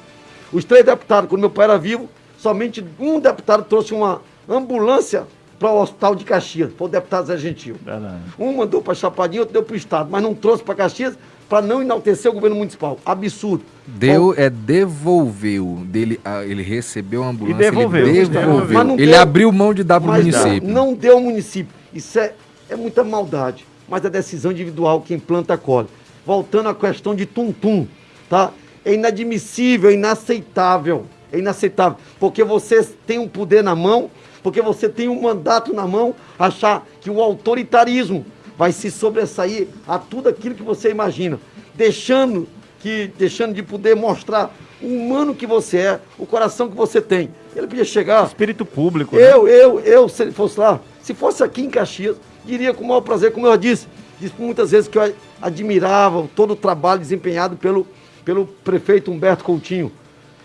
Os três deputados, quando meu pai era vivo, somente um deputado trouxe uma ambulância para o Hospital de Caxias, foi o deputado Zé Gentil. Verdade. Um mandou para Chapadinha, outro deu para o Estado, mas não trouxe para Caxias para não enaltecer o governo municipal. Absurdo. Deu, é devolveu. Dele, ah, ele recebeu a ambulância, e devolveu. ele devolveu. ele deu, abriu mão de dar para o município. Não deu ao município. Isso é, é muita maldade. Mas é decisão individual, quem planta colhe. Voltando à questão de tum-tum, tá? É inadmissível, é inaceitável. É inaceitável. Porque você tem um poder na mão, porque você tem um mandato na mão, achar que o autoritarismo vai se sobressair a tudo aquilo que você imagina, deixando que deixando de poder mostrar o humano que você é, o coração que você tem. Ele podia chegar. Espírito público. Eu, né? eu, eu, se ele fosse lá, se fosse aqui em Caxias, diria com o maior prazer, como eu disse, disse muitas vezes que eu admirava todo o trabalho desempenhado pelo, pelo prefeito Humberto Coutinho.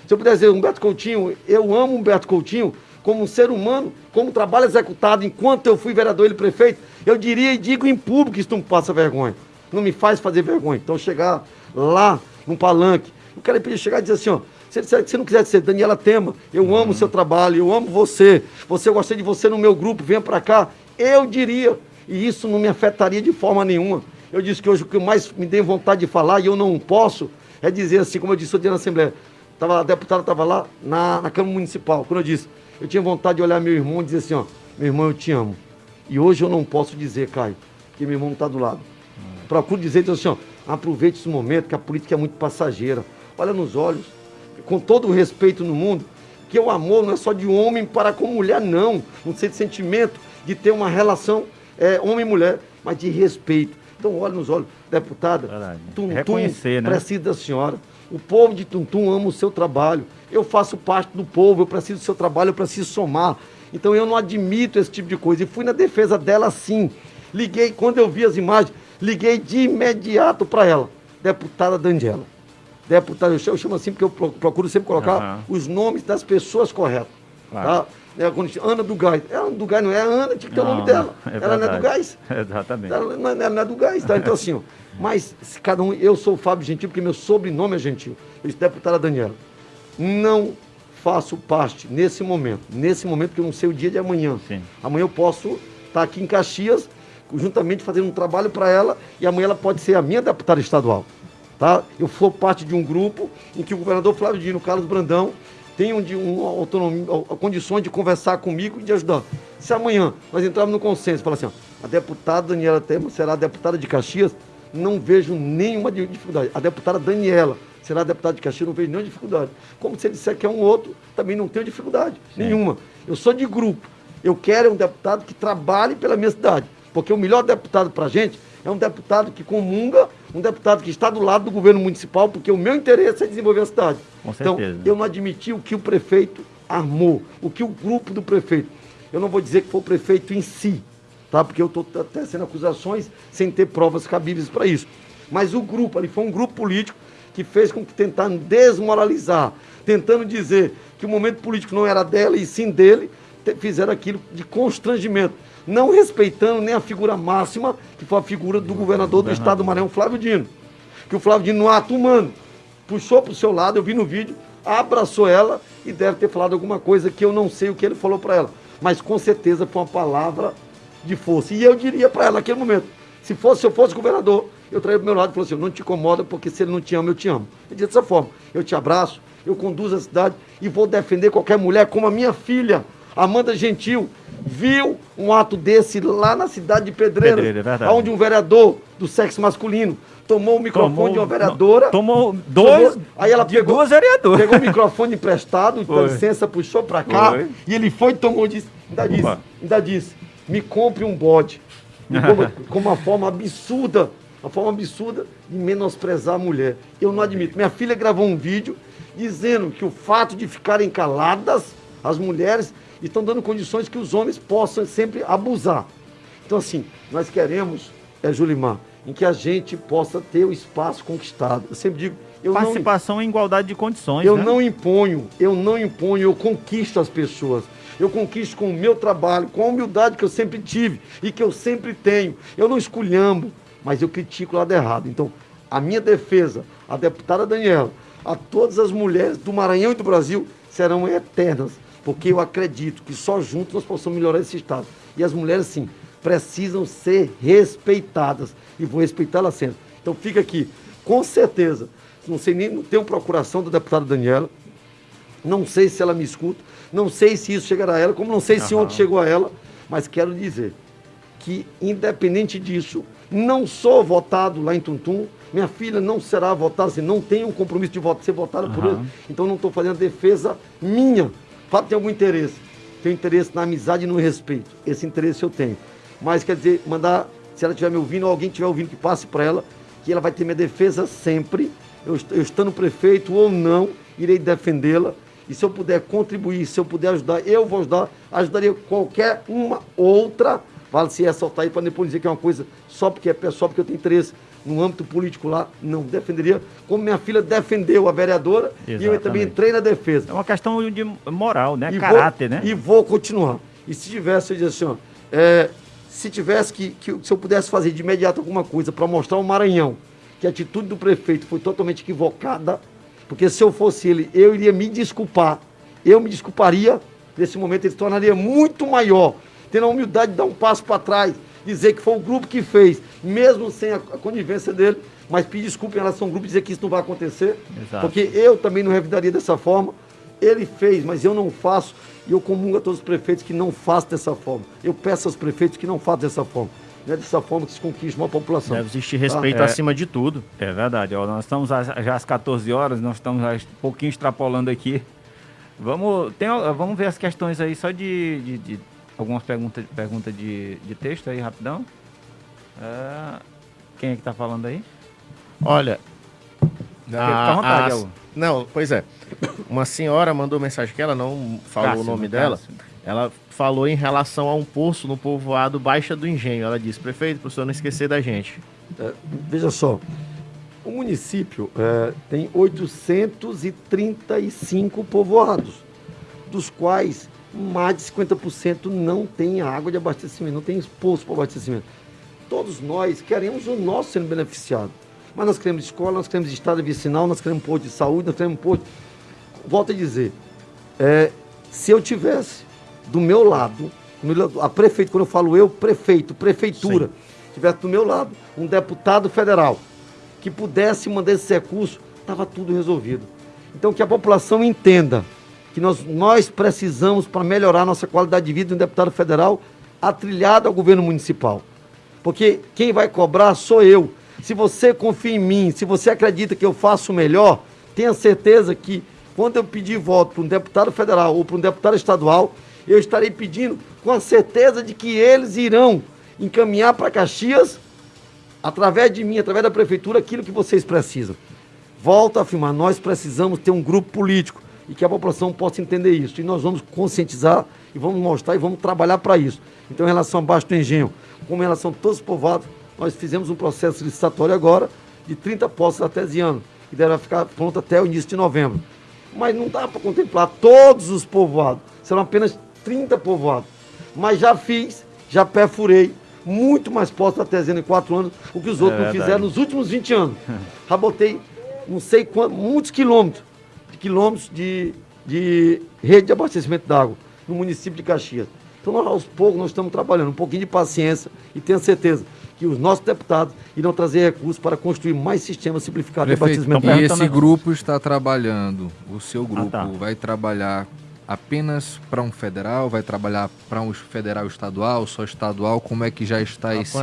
Se eu pudesse dizer, Humberto Coutinho, eu amo Humberto Coutinho, como um ser humano, como trabalho executado enquanto eu fui vereador e prefeito, eu diria e digo em público que isso não passa vergonha. Não me faz fazer vergonha. Então chegar lá, num palanque, o cara podia chegar e dizer assim, ó, se você não quiser dizer, Daniela Tema, eu amo o seu trabalho, eu amo você, você eu gostei de você no meu grupo, venha para cá, eu diria, e isso não me afetaria de forma nenhuma. Eu disse que hoje o que mais me deu vontade de falar, e eu não posso, é dizer assim, como eu disse hoje na Assembleia, tava, a deputada estava lá na, na Câmara Municipal, quando eu disse, eu tinha vontade de olhar meu irmão e dizer assim, ó, meu irmão, eu te amo. E hoje eu não posso dizer, Caio, que meu irmão não está do lado. Hum. Procuro dizer, dizer assim, ó, aproveite esse momento, que a política é muito passageira. Olha nos olhos, com todo o respeito no mundo, que o amor não é só de homem para com mulher, não. Não sei de sentimento de ter uma relação é, homem-mulher, mas de respeito. Então, olha nos olhos, deputada, Verdade. Tum, Reconhecer, né? precisa da senhora. O povo de Tuntum ama o seu trabalho. Eu faço parte do povo, eu preciso do seu trabalho, eu preciso somar. Então eu não admito esse tipo de coisa. E fui na defesa dela sim. Liguei, quando eu vi as imagens, liguei de imediato para ela, deputada Daniela. Deputada, eu chamo assim porque eu procuro sempre colocar uhum. os nomes das pessoas corretas. Claro. Tá? É, Ana do Gás. Ana do Gás não é a Ana, tinha que ter não, o nome dela. É ela não é do Gás. Exatamente. Ela não é, ela não é do Gás, tá? Então assim, ó, mas cada um, eu sou o Fábio Gentil, porque meu sobrenome é Gentil. Eu disse, deputada Daniela, não faço parte nesse momento, nesse momento que eu não sei o dia de amanhã. Sim. Amanhã eu posso estar aqui em Caxias, juntamente fazendo um trabalho para ela, e amanhã ela pode ser a minha deputada estadual. Tá? Eu sou parte de um grupo em que o governador Flávio Dino, Carlos Brandão, tem um, um, autonomia, condições de conversar comigo e de ajudar. Se amanhã nós entrarmos no consenso, falar assim, ó, a deputada Daniela Temer será a deputada de Caxias, não vejo nenhuma dificuldade. A deputada Daniela será deputada de Caxias, não vejo nenhuma dificuldade. Como se ele disser que é um outro, também não tenho dificuldade Sim. nenhuma. Eu sou de grupo. Eu quero um deputado que trabalhe pela minha cidade. Porque o melhor deputado para a gente é um deputado que comunga, um deputado que está do lado do governo municipal, porque o meu interesse é desenvolver a cidade. Com então, certeza. eu não admiti o que o prefeito armou, o que o grupo do prefeito. Eu não vou dizer que foi o prefeito em si, tá? Porque eu estou tecendo acusações sem ter provas cabíveis para isso. Mas o grupo ali foi um grupo político que fez com que tentando desmoralizar, tentando dizer que o momento político não era dela e sim dele, fizeram aquilo de constrangimento, não respeitando nem a figura máxima, que foi a figura do governador do estado do Maranhão, Flávio Dino. Que o Flávio Dino, no ato humano, puxou para o seu lado, eu vi no vídeo, abraçou ela e deve ter falado alguma coisa que eu não sei o que ele falou para ela. Mas com certeza foi uma palavra de força. E eu diria para ela naquele momento, se fosse, se eu fosse governador, eu traria para o meu lado e falou assim, não te incomoda, porque se ele não te ama, eu te amo. Ele disse dessa forma, eu te abraço, eu conduzo a cidade e vou defender qualquer mulher, como a minha filha, Amanda Gentil, viu um ato desse lá na cidade de Pedreira, Pedreira é onde um vereador do sexo masculino tomou o microfone tomou, de uma vereadora. tomou dois. Tomou, aí ela pegou, duas vereadoras. Pegou o microfone emprestado, dá licença, puxou para cá. Foi. E ele foi e tomou, disse, ainda disse, ainda disse, me compre um bode. com uma forma absurda, uma forma absurda de menosprezar a mulher. Eu não admito. Minha filha gravou um vídeo dizendo que o fato de ficarem caladas, as mulheres estão dando condições que os homens possam sempre abusar. Então, assim, nós queremos, é, Julimar, em que a gente possa ter o espaço conquistado. Eu sempre digo. Eu Participação não, em igualdade de condições. Eu né? não imponho, eu não imponho, eu conquisto as pessoas. Eu conquisto com o meu trabalho, com a humildade que eu sempre tive e que eu sempre tenho. Eu não esculhambo, mas eu critico o lado errado. Então, a minha defesa, a deputada Daniela, a todas as mulheres do Maranhão e do Brasil serão eternas, porque eu acredito que só juntos nós possamos melhorar esse Estado. E as mulheres, sim, precisam ser respeitadas. E vou respeitá-las sempre. Então fica aqui, com certeza. Não sei nem, não tenho procuração da deputada Daniela. Não sei se ela me escuta. Não sei se isso chegará a ela, como não sei se ontem chegou a ela. Mas quero dizer que, independente disso, não sou votado lá em Tuntum. Minha filha não será votada, assim, não tenho um compromisso de voto, ser votada uhum. por ele. Então não estou fazendo defesa minha. Fato tem algum interesse. Tenho interesse na amizade e no respeito. Esse interesse eu tenho. Mas quer dizer, mandar, se ela estiver me ouvindo, ou alguém estiver ouvindo, que passe para ela, que ela vai ter minha defesa sempre. Eu, eu estando prefeito ou não, irei defendê-la. E se eu puder contribuir, se eu puder ajudar, eu vou ajudar. Ajudaria qualquer uma outra Vale se ressaltar aí para depois dizer que é uma coisa só porque é pessoal, porque eu tenho interesse no âmbito político lá, não defenderia, como minha filha defendeu a vereadora Exatamente. e eu também entrei na defesa. É uma questão de moral, né? E Caráter, vou, né? E vou continuar. E se tivesse, eu dizia assim, ó, é, se tivesse que, que, se eu pudesse fazer de imediato alguma coisa para mostrar ao Maranhão que a atitude do prefeito foi totalmente equivocada, porque se eu fosse ele, eu iria me desculpar, eu me desculparia, nesse momento ele se tornaria muito maior tendo a humildade de dar um passo para trás, dizer que foi o grupo que fez, mesmo sem a, conivência dele, mas pedir desculpa em relação ao grupo e dizer que isso não vai acontecer. Exato. Porque eu também não revidaria dessa forma. Ele fez, mas eu não faço. E eu comungo a todos os prefeitos que não façam dessa forma. Eu peço aos prefeitos que não façam dessa forma. Não é dessa forma que se conquista uma população. Deve existir respeito tá? acima de tudo. É verdade. Ó, nós estamos já às 14 horas, nós estamos um pouquinho extrapolando aqui. Vamos, tem, vamos ver as questões aí só de, de, de algumas perguntas pergunta de, de texto aí, rapidão. É, quem é que tá falando aí? Olha. A, vontade, a, não, pois é. Uma senhora mandou mensagem que ela não falou Cássio, o nome dela. Cássio. Ela falou em relação a um poço no povoado Baixa do Engenho. Ela disse, prefeito, para o senhor não esquecer da gente. É, veja só, o município é, tem 835 povoados, dos quais mais de 50% não tem água de abastecimento, não tem poço para abastecimento. Todos nós queremos o nosso sendo beneficiado. Mas nós queremos escola, nós queremos estado vicinal, nós queremos posto de saúde, nós queremos posto. Volto a dizer, é, se eu tivesse do meu lado, a prefeito, quando eu falo eu, prefeito, prefeitura, Sim. tivesse do meu lado um deputado federal que pudesse mandar esse recurso, estava tudo resolvido. Então que a população entenda que nós, nós precisamos para melhorar nossa qualidade de vida de um deputado federal atrilhado ao governo municipal. Porque quem vai cobrar sou eu. Se você confia em mim, se você acredita que eu faço o melhor, tenha certeza que quando eu pedir voto para um deputado federal ou para um deputado estadual, eu estarei pedindo com a certeza de que eles irão encaminhar para Caxias, através de mim, através da prefeitura, aquilo que vocês precisam. Volto a afirmar, nós precisamos ter um grupo político e que a população possa entender isso. E nós vamos conscientizar e vamos mostrar e vamos trabalhar para isso. Então, em relação ao Baixo do Engenho, como em relação a todos os povoados, nós fizemos um processo licitatório agora de 30 postos artesianos, que deve ficar pronto até o início de novembro. Mas não dá para contemplar todos os povoados, serão apenas 30 povoados. Mas já fiz, já perfurei muito mais postos artesianos em quatro anos, o que os outros é não fizeram nos últimos 20 anos. Já botei não sei quantos, muitos quilômetros quilômetros de, de rede de abastecimento d'água no município de Caxias. Então, nós, aos poucos, nós estamos trabalhando um pouquinho de paciência e tenho certeza que os nossos deputados irão trazer recursos para construir mais sistemas simplificados Prefeito, de abastecimento d'água. E esse grupo está trabalhando, o seu grupo ah, tá. vai trabalhar apenas para um federal, vai trabalhar para um federal estadual, só estadual, como é que já está a esse...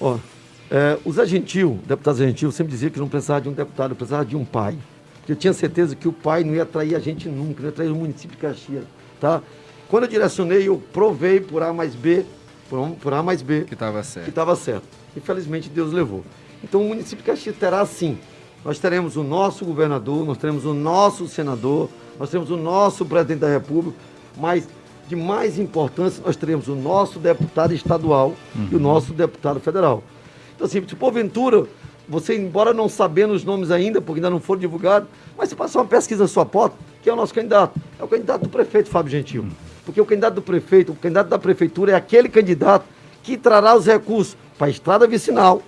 Ó, é, o Zé Gentil, deputado Zé Gentil, sempre dizia que não precisava de um deputado, precisava de um pai eu tinha certeza que o pai não ia atrair a gente nunca, não ia atrair o município de Caxias, tá? Quando eu direcionei, eu provei por A mais B, por, por A mais B. Que estava certo. Que estava certo. Infelizmente, Deus levou. Então, o município de Caxias terá sim. Nós teremos o nosso governador, nós teremos o nosso senador, nós teremos o nosso presidente da República, mas de mais importância, nós teremos o nosso deputado estadual uhum. e o uhum. nosso deputado federal. Então, assim, se porventura você, embora não sabendo os nomes ainda, porque ainda não foram divulgados, mas se passar uma pesquisa na sua porta, quem é o nosso candidato? É o candidato do prefeito, Fábio Gentil. Porque o candidato do prefeito, o candidato da prefeitura é aquele candidato que trará os recursos para a estrada vicinal,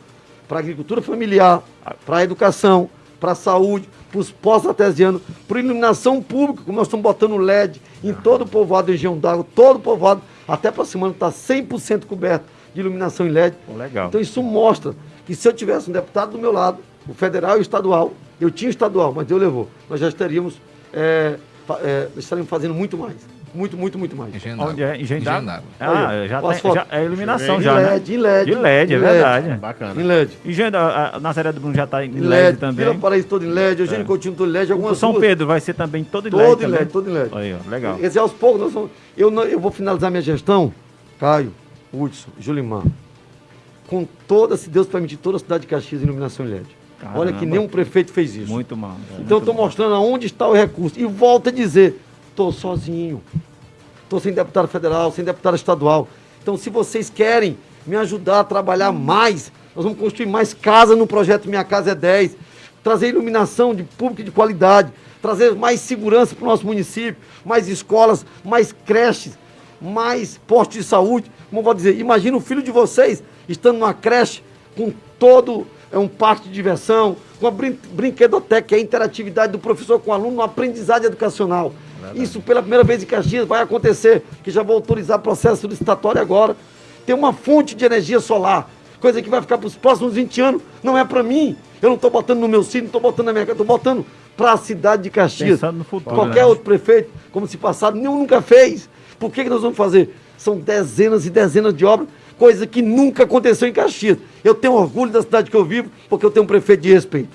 para a agricultura familiar, para a educação, para a saúde, para os postos artesianos, para iluminação pública, como nós estamos botando LED em todo o povoado região d'água, todo o povoado, Até para semana está 100% coberto de iluminação em LED. Legal. Então isso mostra que se eu tivesse um deputado do meu lado, o federal e o estadual, eu tinha estadual, mas Deus levou, nós já estaríamos, é, é, estaríamos fazendo muito mais. Muito, muito, muito mais. Onde é? Engendrado. Ah, já, tem, já é iluminação já, né? LED, em LED. De LED, é verdade. Bacana. Em LED. Engenho, a Nazaré do Bruno já está em LED, LED também. Vila Paraíso todo em LED, Eugênio é. Coutinho todo em LED, algumas O São ruas, Pedro vai ser também todo em todo LED em também. LED, todo em LED. Aí, ó, legal. Quer dizer, aos poucos, nós vamos, eu, não- eu vou finalizar minha gestão, Caio, Hudson, Julimar, com toda, se Deus permitir, toda a cidade de Caxias em iluminação em LED. Olha que Caramba. nenhum prefeito fez isso. Muito mal. Então estou mostrando aonde está o recurso. E volto a dizer, estou sozinho. Estou sem deputado federal, sem deputado estadual. Então, se vocês querem me ajudar a trabalhar mais, nós vamos construir mais casas no projeto Minha Casa é 10, trazer iluminação de público de qualidade, trazer mais segurança para o nosso município, mais escolas, mais creches, mais postos de saúde. Como eu vou dizer, imagina o filho de vocês estando numa creche com todo é um parque de diversão, com a brin brinquedoteca, que é a interatividade do professor com o aluno, uma aprendizagem educacional. Isso pela primeira vez em Caxias vai acontecer, que já vou autorizar processo licitatório agora. Tem uma fonte de energia solar, coisa que vai ficar para os próximos 20 anos, não é para mim. Eu não estou botando no meu sítio, não estou botando na minha casa, estou botando para a cidade de Caxias. Pensando no futuro, Qualquer né? outro prefeito, como se passado, nenhum nunca fez. Por que, que nós vamos fazer? São dezenas e dezenas de obras, coisa que nunca aconteceu em Caxias. Eu tenho orgulho da cidade que eu vivo, porque eu tenho um prefeito de respeito.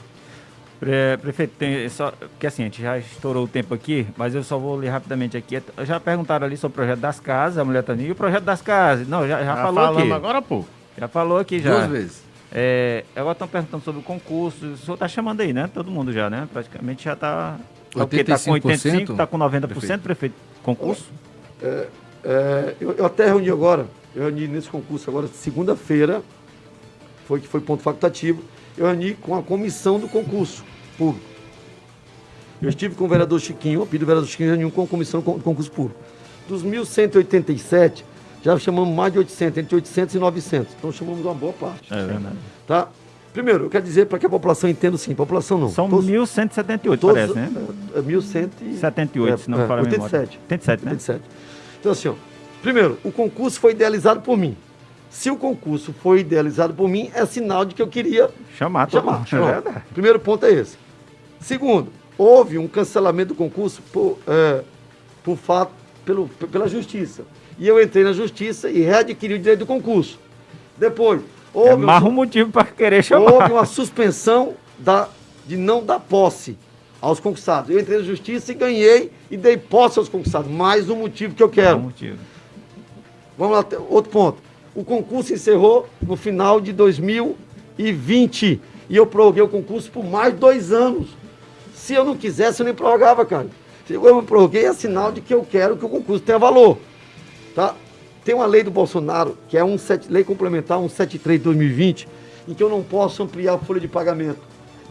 Pre- Prefeito, tem só. Porque assim, a gente já estourou o tempo aqui, mas eu só vou ler rapidamente aqui. Já perguntaram ali sobre o projeto das casas, a mulher tá ali. E o projeto das casas? Não, já, já Já falou aqui. agora há pouco. Já falou aqui já. Duas vezes. É, agora estão perguntando sobre o concurso. O senhor está chamando aí, né? Todo mundo já, né? Praticamente já está. Tá, o quê? Tá com 85%, está com 90%, prefeito. Prefeito. Concurso? É, eu, eu até reuni agora, eu reuni nesse concurso agora, segunda-feira, foi que foi ponto facultativo, eu reuni com a comissão do concurso público. Eu estive com o vereador Chiquinho, eu pedi o vereador Chiquinho reuniu com a comissão do concurso público. Dos 1.187, já chamamos mais de 800, entre 800 e 900. Então chamamos uma boa parte. É verdade. Tá? Primeiro, eu quero dizer para que a população entenda sim, população não. São Todos- 1.178, todos- parece, né? É, é 1.100 78, é, se não me é, memória. 87. 87, né? 87. Então, assim, ó, primeiro, o concurso foi idealizado por mim. Se o concurso foi idealizado por mim, é sinal de que eu queria Chamar, chamar. mundo. chamar. É. Primeiro ponto é esse. Segundo, houve um cancelamento do concurso por, é, por fato, pelo, pela justiça. E eu entrei na justiça e readquiri o direito do concurso. Depois, É houve, um mais su- um motivo para querer chamar. houve uma suspensão da, de não dar posse aos concursados. Eu entrei na justiça e ganhei e dei posse aos concursados. Mais um motivo que eu É um quero. motivo. Vamos lá, outro ponto. O concurso encerrou no final de 2020 e eu prorroguei o concurso por mais dois anos. Se eu não quisesse, eu nem prorrogava, cara. Se eu me prorroguei, é sinal de que eu quero que o concurso tenha valor. Tá? Tem uma lei do Bolsonaro, que é um lei complementar 173 de 2020, em que eu não posso ampliar a folha de pagamento,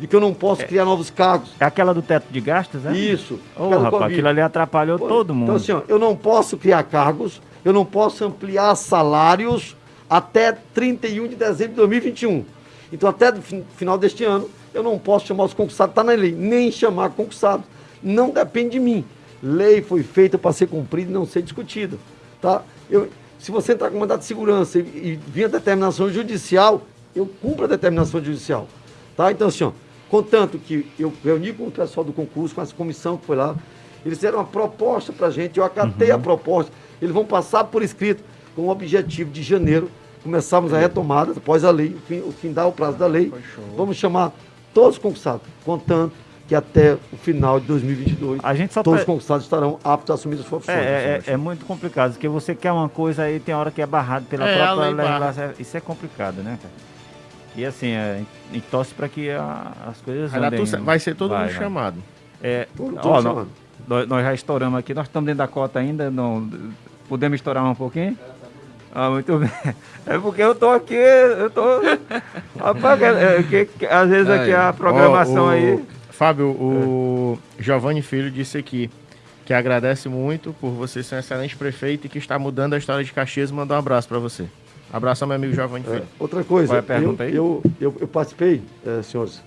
de que eu não posso criar novos cargos. É aquela do teto de gastos, né? Isso. Ô, pelo rapaz, aquilo ali atrapalhou Pô, todo mundo. Então, assim, ó, eu não posso criar cargos, eu não posso ampliar salários até 31 de dezembro de 2021. Então, até o final deste ano, eu não posso chamar os concursados, está na lei, nem chamar concursados. Não depende de mim. Lei foi feita para ser cumprida e não ser discutida. Tá? Eu, se você entrar com mandado de segurança e, e vir a determinação judicial, eu cumpro a determinação judicial. Tá? Então, assim, ó, contanto que eu reuni com o pessoal do concurso, com essa comissão que foi lá, eles fizeram uma proposta para a gente, eu acatei a proposta. Eles vão passar por escrito com o objetivo de janeiro começarmos a retomada após a lei, o fim, o findar o prazo da lei. Vamos chamar todos os concursados, contanto que até o final de 2022 A gente só todos tá- os concursados estarão aptos a assumir as suas funções. É, é, é muito complicado, porque você quer uma coisa aí tem hora que é barrado pela É, própria legislação. Isso é complicado, né, cara? E assim, é, gente torce para que a- as coisas andem- certo. Vai ser todo Vai, mundo vai. chamado. É, Todo- ó, todos nó- chamando. nós, nós já estouramos aqui, nós estamos dentro da cota ainda, não, podemos estourar um pouquinho? Ah, muito bem. É porque eu tô aqui, eu tô. Rapaz, é, é, que- que- às vezes aqui a programação Ó, o- aí. Fábio, o Giovanni Filho disse aqui que agradece muito por você ser um excelente prefeito e que está mudando a história de Caxias e mandou um abraço para você. Abraço ao meu amigo Giovanni É, Filho. outra coisa, é pergunta eu, aí? Eu, eu, eu participei, eh, senhores,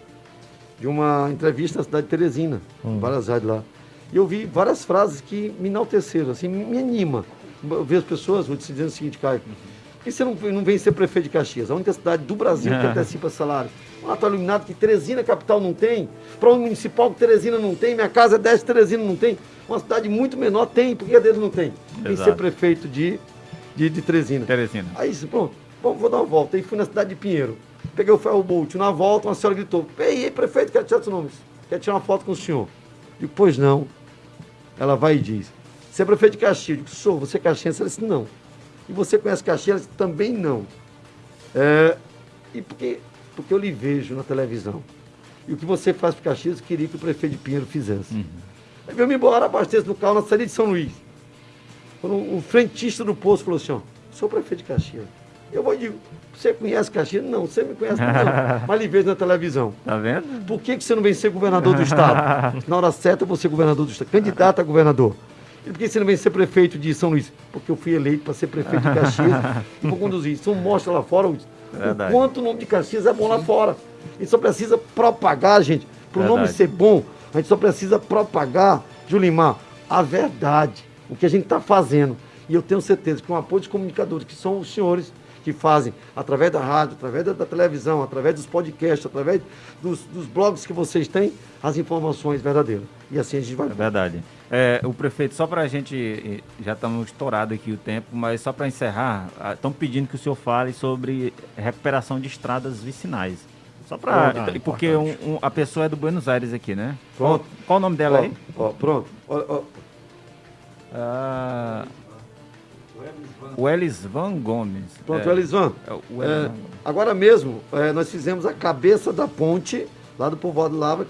de uma entrevista na cidade de Teresina, Hum. em várias rádios lá. E eu vi várias frases que me enalteceram, assim, me anima. Eu vejo pessoas te dizendo o seguinte, Caio. Por que você não, não vem ser prefeito de Caxias? A única cidade do Brasil que antecipa salário. Um ato iluminado que Teresina capital não tem, para um municipal que Teresina não tem, minha casa é 10, Teresina não tem. Uma cidade muito menor tem, porque a deles não tem. Vem ser prefeito de, de, de Teresina. Teresina. Aí, pronto, bom, vou dar uma volta. Aí fui na cidade de Pinheiro. Peguei o ferro Bolt. Na volta, uma senhora gritou: Ei, ei prefeito, quero tirar seu nome. Quer tirar uma foto com o senhor? Digo, pois não. Ela vai e diz: Você é prefeito de Caxias? Eu digo, sou, você é caxiense? Ela disse: Não. E você conhece Caxias? Também não. É, e porque, porque eu lhe vejo na televisão. E o que você faz para Caxias, eu queria que o prefeito de Pinheiro fizesse. Uhum. Aí veio me embora, abasteço no carro na saída de São Luís. Quando um, um frentista do posto falou assim, ó, sou prefeito de Caxias. Eu vou digo, você conhece Caxias? Não, você me conhece não. Mas lhe vejo na televisão. Tá vendo? Por que, que você não vem ser governador do estado? na hora certa eu vou ser governador do estado. Candidato a governador. E por que você não vem ser prefeito de São Luís? Porque eu fui eleito para ser prefeito de Caxias e vou conduzir. Isso mostra lá fora o, o quanto o nome de Caxias é bom lá fora. A gente só precisa propagar, gente. Para o nome ser bom, a gente só precisa propagar, Julimar, a verdade. O que a gente está fazendo. E eu tenho certeza que com o apoio dos comunicadores, que são os senhores que fazem através da rádio, através da, da televisão, através dos podcasts, através dos, dos, blogs que vocês têm, as informações verdadeiras. E assim a gente vai. É verdade. É, o prefeito, só para a gente, já estamos estourado aqui o tempo, mas só para encerrar, estão pedindo que o senhor fale sobre recuperação de estradas vicinais. Só para. Ah, porque um, um, a pessoa é do Buenos Aires aqui, né? Pronto. Qual, qual o nome dela aí? Ó, pronto. Ó, ó. Ah, o Elisvan Gomes. Pronto, é, Elisvan. É, o é, agora mesmo, é, nós fizemos a cabeça da ponte lá do Povoado Lava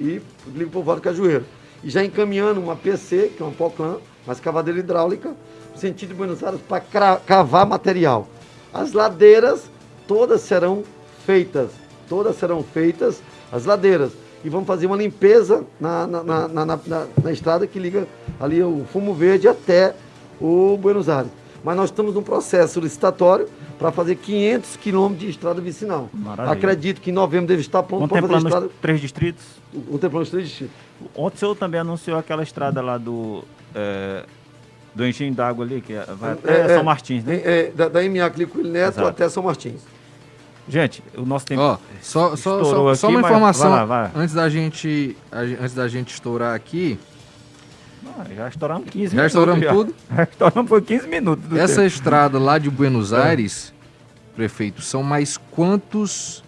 e do Povoado Cajueiro. E já encaminhando uma PC, que é um POCLAN, uma escavadeira hidráulica, no sentido de Buenos Aires, para cavar material. As ladeiras todas serão feitas, todas serão feitas, as ladeiras. E vamos fazer uma limpeza na, na, na, na, na estrada que liga ali o Fumo Verde até o Buenos Aires. Mas nós estamos num processo licitatório para fazer 500 quilômetros de estrada vicinal. Maravilha. Acredito que em novembro deve estar pronto para fazer estrada... três distritos? Contemplando os três distritos. Ontem o senhor também anunciou aquela estrada lá do... É, do enchimento d'água ali, que é, vai até é, São Martins, né? É, da, da MA Clico Neto Exato. até São Martins. Gente, o nosso tempo Ó, só, só, só, aqui, só uma informação vai lá, vai. antes da gente antes da gente estourar aqui. Já estouramos 15 já minutos. Estouramos já estouramos tudo? Já estouramos por 15 minutos. Essa tempo. estrada lá de Buenos é. Aires, prefeito, são mais quantos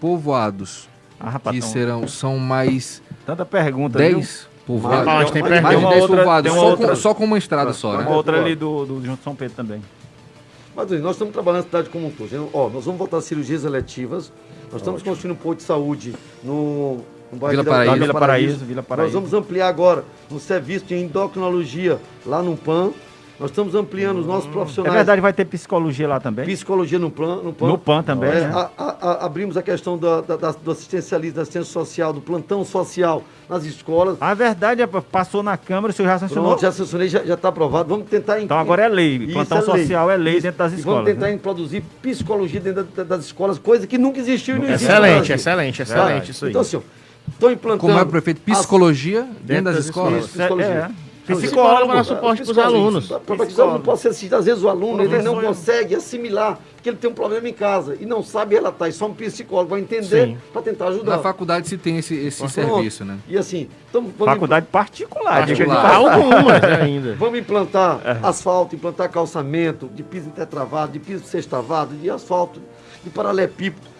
povoados? Ah, rapaz, que serão, são mais Tanta pergunta, 10 povoados. Ah, tem mais, mais de 10 povoados, só, com, só com uma estrada só, né? Uma outra ali do, do Junto São Pedro também. Mas nós estamos trabalhando na cidade como um todo. Ó, nós vamos voltar às cirurgias eletivas. Nós estamos Ótimo. construindo um posto de saúde no, no bairro Vila Paraíso. Vila Paraíso. Vila Paraíso. Nós vamos ampliar agora um serviço de endocrinologia lá no PAN. Nós estamos ampliando os nossos profissionais. É verdade, vai ter psicologia lá também? Psicologia no, plan, no PAN. No PAN também. É, né? a, a, a, abrimos a questão da, da, da, do assistencialismo, da assistência social, do plantão social nas escolas. A verdade é passou na Câmara, o senhor já sancionou? Pronto, já sancionei, já está aprovado. Vamos tentar... Então agora é lei, plantão é social lei. é lei Isso. dentro das escolas. E vamos tentar né? introduzir psicologia dentro das escolas, coisa que nunca existiu e não existe. Excelente, excelente, excelente, isso aí. Então, senhor, estou implantando... Como é, prefeito, psicologia dentro, dentro das, das escolas? escolas. Psicologia. É. é. Psicólogo dá suporte para os alunos. Para não posso assistir. Às vezes o aluno ele não consegue assimilar que ele tem um problema em casa e não sabe relatar. E só um psicólogo vai entender para tentar ajudar. Na faculdade se tem esse, esse serviço, né? E assim, então, faculdade particular, particular. algumas ainda. Vamos implantar é. asfalto, implantar calçamento, de piso intertravado, de piso sextavado, de asfalto, de paralelepípedo.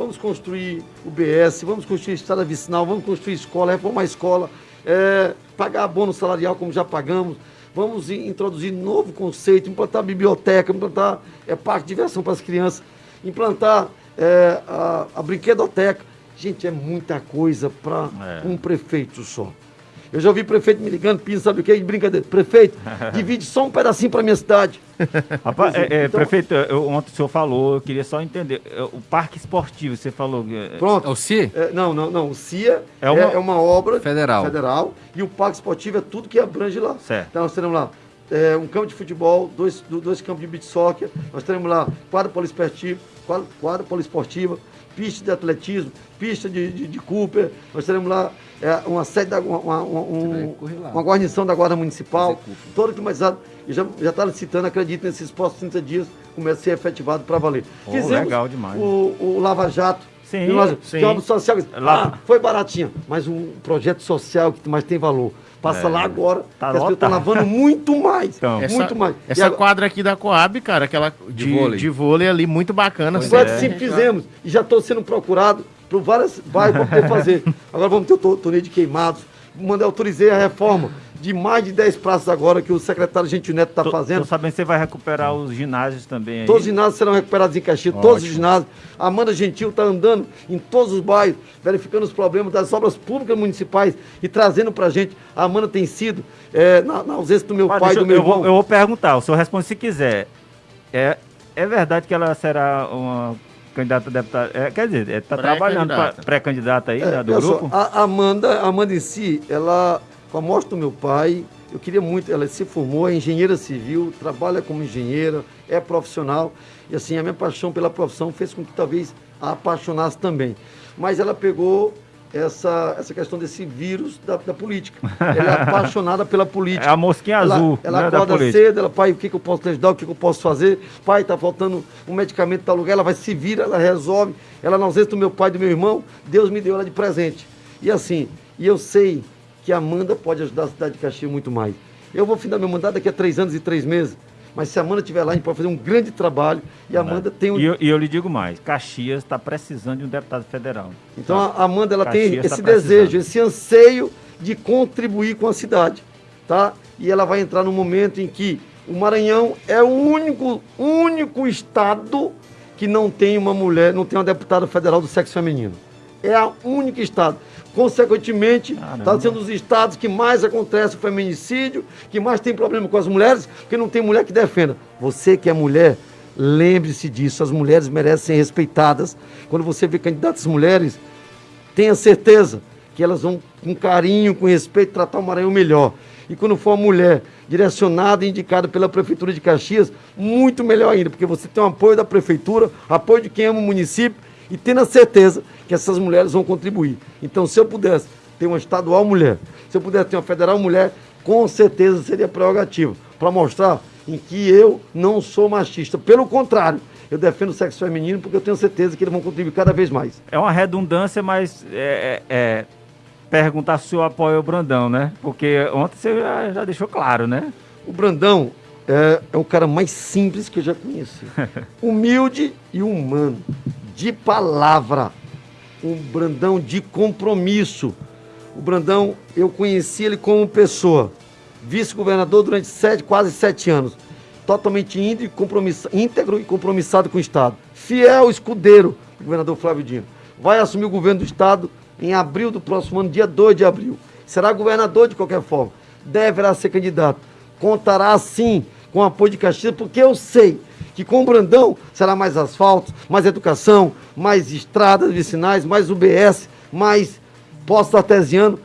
Vamos construir o BS, vamos construir estrada vicinal, vamos construir escola, reformar a escola é, pagar abono salarial como já pagamos, vamos introduzir novo conceito, implantar biblioteca, implantar é, parque de diversão para as crianças, implantar é, a, a brinquedoteca. Gente, é muita coisa para é. um prefeito só. Eu já ouvi prefeito me ligando, pedindo, sabe o que? Brincadeira. Prefeito, divide só um pedacinho para minha cidade. Rapaz, é, é, então, prefeito, eu, ontem o senhor falou, eu queria só entender. É, o parque esportivo, você falou. É, Pronto. É o CIA? É, não, não, não. O CIA é uma, é, uma obra federal. federal. E o parque esportivo é tudo que abrange lá. Certo. Então nós teremos lá é, um campo de futebol, dois, dois campos de beach soccer, nós teremos lá quadra poliesportiva, quadra, quadra poliesportiva, pista de atletismo, pista de, de, de Cooper, nós teremos lá é, uma sede, da, uma, uma, um, uma guarnição da Guarda Municipal, todo climatizado, e já está licitando, acredito, nesses próximos 30 dias começa a ser efetivado para valer. Oh, Fizemos legal demais. O, o Lava Jato, Sim, nós, sim. Social. Ah, foi baratinho, mas um projeto social que mais tem valor. Passa é, lá agora, tá as pessoas estão lavando muito mais. Então, essa, muito mais. Essa agora, quadra aqui da Coab, cara, aquela de, de, vôlei. de vôlei ali, muito bacana. Pois é. sim, fizemos. E já estou sendo procurado por várias bairros para poder fazer. Agora vamos ter o torneio de queimados. Mandei, autorizei a reforma de mais de 10 praças agora que o secretário Gentil Neto está fazendo. Estou sabendo que você vai recuperar os ginásios também aí. Todos os ginásios serão recuperados em Caxias, Ótimo. todos os ginásios. A Amanda Gentil está andando em todos os bairros, verificando os problemas das obras públicas municipais e trazendo para a gente. A Amanda tem sido, é, na, na, ausência do meu Mas pai e do meu eu irmão. Vou, eu vou perguntar, o senhor responde se quiser. É, é verdade que ela será uma candidata a deputada? É, quer dizer, está trabalhando pré-candidata aí, é, né, do grupo? Só, a Amanda, a Amanda em si, ela com a morte do meu pai, eu queria muito, ela se formou, é engenheira civil, trabalha como engenheira, é profissional, e assim, a minha paixão pela profissão fez com que talvez a apaixonasse também. Mas ela pegou essa, essa questão desse vírus da, da política. Ela é apaixonada pela política. É a mosquinha ela, azul. Ela né, acorda cedo, ela, pai, o que, que eu posso te ajudar, o que, que eu posso fazer? Pai, tá faltando um medicamento tal lugar, ela vai se vira, ela resolve. Ela na ausência do meu pai e do meu irmão, Deus me deu ela de presente. E assim, e eu sei que a Amanda pode ajudar a cidade de Caxias muito mais. Eu vou findar meu mandato daqui a três anos e três meses. Mas se a Amanda estiver lá, a gente pode fazer um grande trabalho. E a Amanda tem um. E eu, e eu lhe digo mais: Caxias está precisando de um deputado federal. Então a Amanda ela Caxias tem tá esse tá desejo, esse anseio de contribuir com a cidade. Tá? E ela vai entrar no momento em que o Maranhão é o único, único estado que não tem uma mulher, não tem uma deputada federal do sexo feminino. É a única estado. Consequentemente, está sendo os estados que mais acontece o feminicídio, que mais tem problema com as mulheres, porque não tem mulher que defenda. Você que é mulher, lembre-se disso. As mulheres merecem ser respeitadas. Quando você vê candidatas mulheres, tenha certeza que elas vão, com carinho, com respeito, tratar o Maranhão melhor. E quando for uma mulher direcionada e indicada pela Prefeitura de Caxias, muito melhor ainda, porque você tem o apoio da Prefeitura, apoio de quem ama o município e tendo a certeza que essas mulheres vão contribuir. Então, se eu pudesse ter uma estadual mulher, se eu pudesse ter uma federal mulher, com certeza seria prerrogativa, para mostrar em que eu não sou machista. Pelo contrário, eu defendo o sexo feminino porque eu tenho certeza que eles vão contribuir cada vez mais. É uma redundância, mas é, é, é perguntar se o apoio ao Brandão, né? Porque ontem você já, já deixou claro, né? O Brandão é, é o cara mais simples que eu já conheci. Humilde e humano de palavra, um Brandão de compromisso. O Brandão, eu conheci ele como pessoa, vice-governador durante sete, quase sete anos, totalmente íntegro e compromissado com o Estado, fiel escudeiro do governador Flávio Dino. Vai assumir o governo do Estado em abril do próximo ano, dia 2 de abril. Será governador de qualquer forma. Deverá ser candidato. Contará sim com o apoio de Caxias, porque eu sei que com o Brandão será mais asfalto, mais educação, mais estradas vicinais, mais UBS, mais posto artesiano.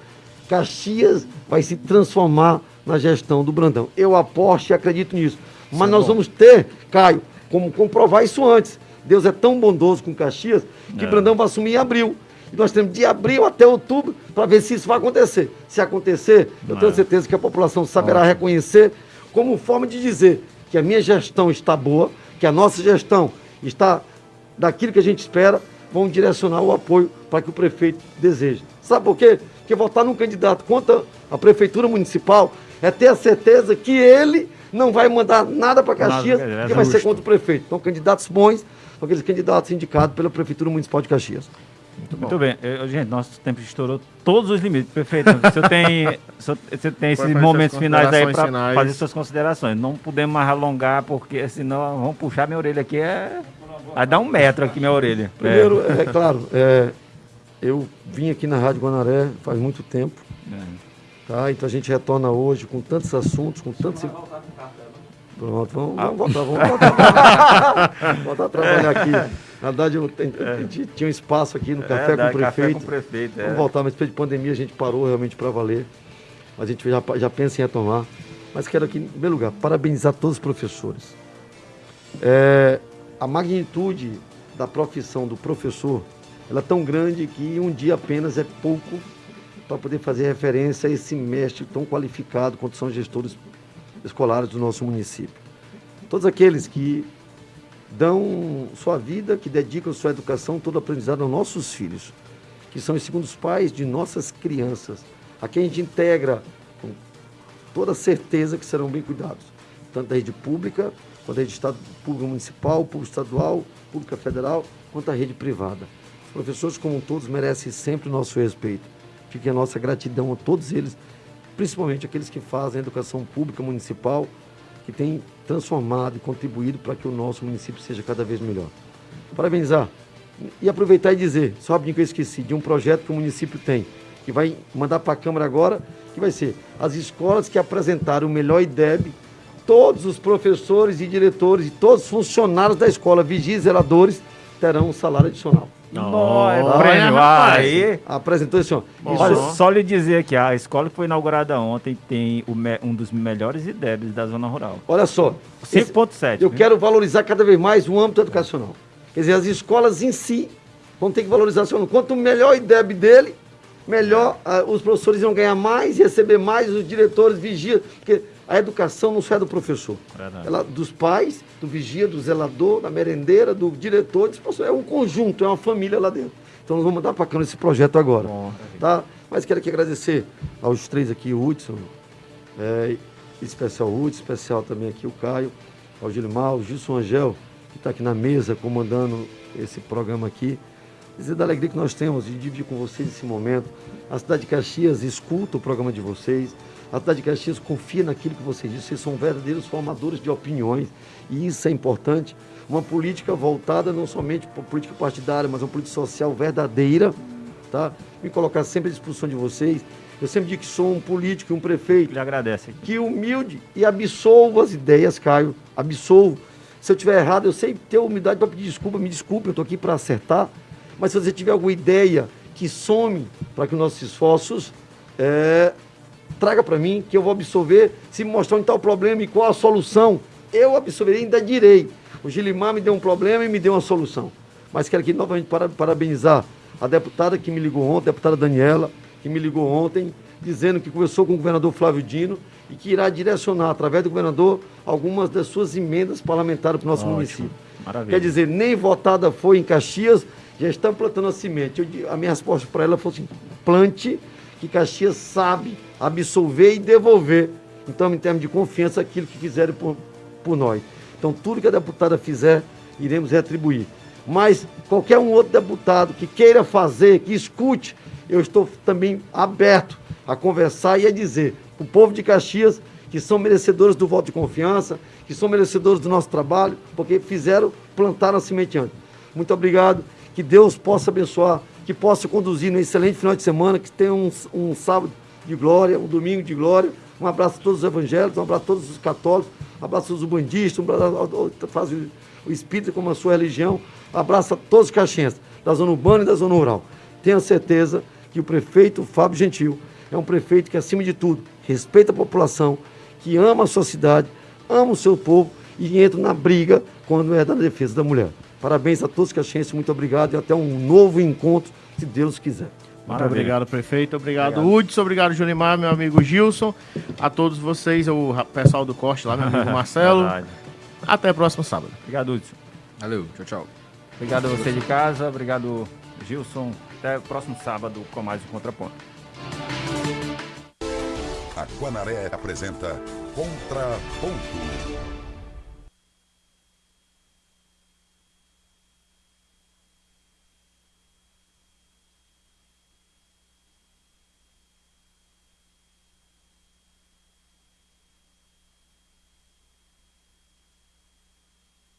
Caxias vai se transformar na gestão do Brandão. Eu aposto e acredito nisso. Mas nós vamos ter, Caio, como comprovar isso antes. Deus é tão bondoso com Caxias que é. Brandão vai assumir em abril. E nós temos de abril até outubro para ver se isso vai acontecer. Se acontecer, eu tenho é. certeza que a população saberá reconhecer como forma de dizer que a minha gestão está boa, que a nossa gestão está daquilo que a gente espera, vão direcionar o apoio para que o prefeito deseja. Sabe por quê? Porque votar num candidato contra a prefeitura municipal é ter a certeza que ele não vai mandar nada para Caxias, nada, é que vai ser contra o prefeito. Então, candidatos bons são aqueles candidatos indicados pela prefeitura municipal de Caxias. Muito, Muito bem. Eu, gente, nosso tempo estourou todos os limites. Perfeito. Você tem, você tem esses momentos finais aí para fazer suas considerações. Não podemos mais alongar, porque senão vamos puxar minha orelha aqui. É... Vai dar um metro aqui minha orelha. Primeiro, é, é claro, é, eu vim aqui na Rádio Guanaré faz muito tempo. É. Tá? Então a gente retorna hoje com tantos assuntos, com tantos. Pronto, vamos, vamos voltar, vamos voltar. voltar a trabalhar aqui. Na verdade, eu, é. tinha um espaço aqui no é, Café, com, o Prefeito. Café com Prefeito. Vamos é. voltar, mas depois de pandemia a gente parou realmente para valer. A gente já, já pensa em retomar. Mas quero aqui, em primeiro lugar, parabenizar todos os professores. É, a magnitude da profissão do professor ela é tão grande que um dia apenas é pouco para poder fazer referência a esse mestre tão qualificado quanto são gestores escolares do nosso município. Todos aqueles que dão sua vida, que dedicam sua educação, todo aprendizado aos nossos filhos, que são os segundos pais de nossas crianças, a quem a gente integra com toda certeza que serão bem cuidados, tanto da rede pública, quanto da rede estado, municipal, pública estadual, pública federal, quanto a rede privada. Os professores, como todos, merecem sempre o nosso respeito. Fique a nossa gratidão a todos eles, principalmente aqueles que fazem a educação pública municipal, que têm transformado e contribuído para que o nosso município seja cada vez melhor. Parabenizar e aproveitar e dizer, só que eu esqueci, de um projeto que o município tem, que vai mandar para a Câmara agora, que vai ser as escolas que apresentaram o melhor IDEB, todos os professores e diretores e todos os funcionários da escola, vigias e zeladores, terão um salário adicional. Não, é prêmio. Aí. Apresentou esse Olha, só lhe dizer que a escola que foi inaugurada ontem tem um dos melhores IDEBs da zona rural. Olha só. 5.7. Eu quero valorizar cada vez mais o âmbito educacional. Quer dizer, as escolas em si vão ter que valorizar seu aluno. Quanto melhor o IDEB dele, melhor uh, os professores vão ganhar mais, receber mais, os diretores vigiam. Porque a educação não só é do professor. Ela dos pais, do vigia, do zelador, da merendeira, do diretor, é um conjunto, é uma família lá dentro. Então nós vamos mandar para cá esse projeto agora. Bom, tá? Mas quero aqui agradecer aos três aqui, o Hudson, é, especial Hudson, especial também aqui o Caio, ao Gilmar, o Gilson Angel, que está aqui na mesa comandando esse programa aqui. Dizer da alegria que nós temos de dividir com vocês esse momento. A cidade de Caxias escuta o programa de vocês. A cidade de Caxias confia naquilo que vocês dizem, vocês são verdadeiros formadores de opiniões e isso é importante. Uma política voltada não somente para política partidária, mas uma política social verdadeira, tá? Me colocar sempre à disposição de vocês. Eu sempre digo que sou um político e um prefeito. Lhe agradece. Que humilde e absolvo as ideias, Caio. Absolvo. Se eu tiver errado, eu sei ter humildade para pedir desculpa, me desculpe, eu estou aqui para acertar. Mas se você tiver alguma ideia que some para que nossos esforços é, traga para mim, que eu vou absorver. Se me mostrar onde está o problema e qual a solução, eu absorverei e ainda direi. O Gilimar me deu um problema e me deu uma solução. Mas quero aqui novamente parabenizar a deputada que me ligou ontem, a deputada Daniela, que me ligou ontem, dizendo que conversou com o governador Flávio Dino e que irá direcionar, através do governador, algumas das suas emendas parlamentares para o nosso Ótimo. município. Maravilha. Quer dizer, nem votada foi em Caxias, já estão plantando a semente. Eu, a minha resposta para ela foi assim: plante, que Caxias sabe absolver e devolver. Então, em termos de confiança, aquilo que fizerem por, por nós. Então, tudo que a deputada fizer, iremos retribuir. Mas qualquer um outro deputado que queira fazer, que escute, eu estou também aberto a conversar e a dizer para o povo de Caxias que são merecedores do voto de confiança, que são merecedores do nosso trabalho, porque fizeram, plantaram a semente antes. Muito obrigado, que Deus possa abençoar, que possa conduzir no excelente final de semana, que tenha um, um sábado de glória, um domingo de glória. Um abraço a todos os evangélicos, um abraço a todos os católicos, um abraço a todos os bandistas, um abraço a faz o espírito como a sua religião. Um abraço a todos os caxienses, da zona urbana e da zona rural. Tenha certeza que o prefeito Fábio Gentil é um prefeito que, acima de tudo, respeita a população, que ama a sua cidade, ama o seu povo e entra na briga quando é da defesa da mulher. Parabéns a todos os caxienses, muito obrigado e até um novo encontro, se Deus quiser. Muito obrigado, prefeito. Obrigado, obrigado. Hudson. Obrigado, Junimar, meu amigo Gilson. A todos vocês, o pessoal do corte lá, meu amigo Marcelo. Até o próximo sábado. Obrigado, Hudson. Valeu, tchau, tchau. Obrigado a você de casa, obrigado, Gilson. Até o próximo sábado com mais um Contraponto. A Guanaré apresenta Contraponto.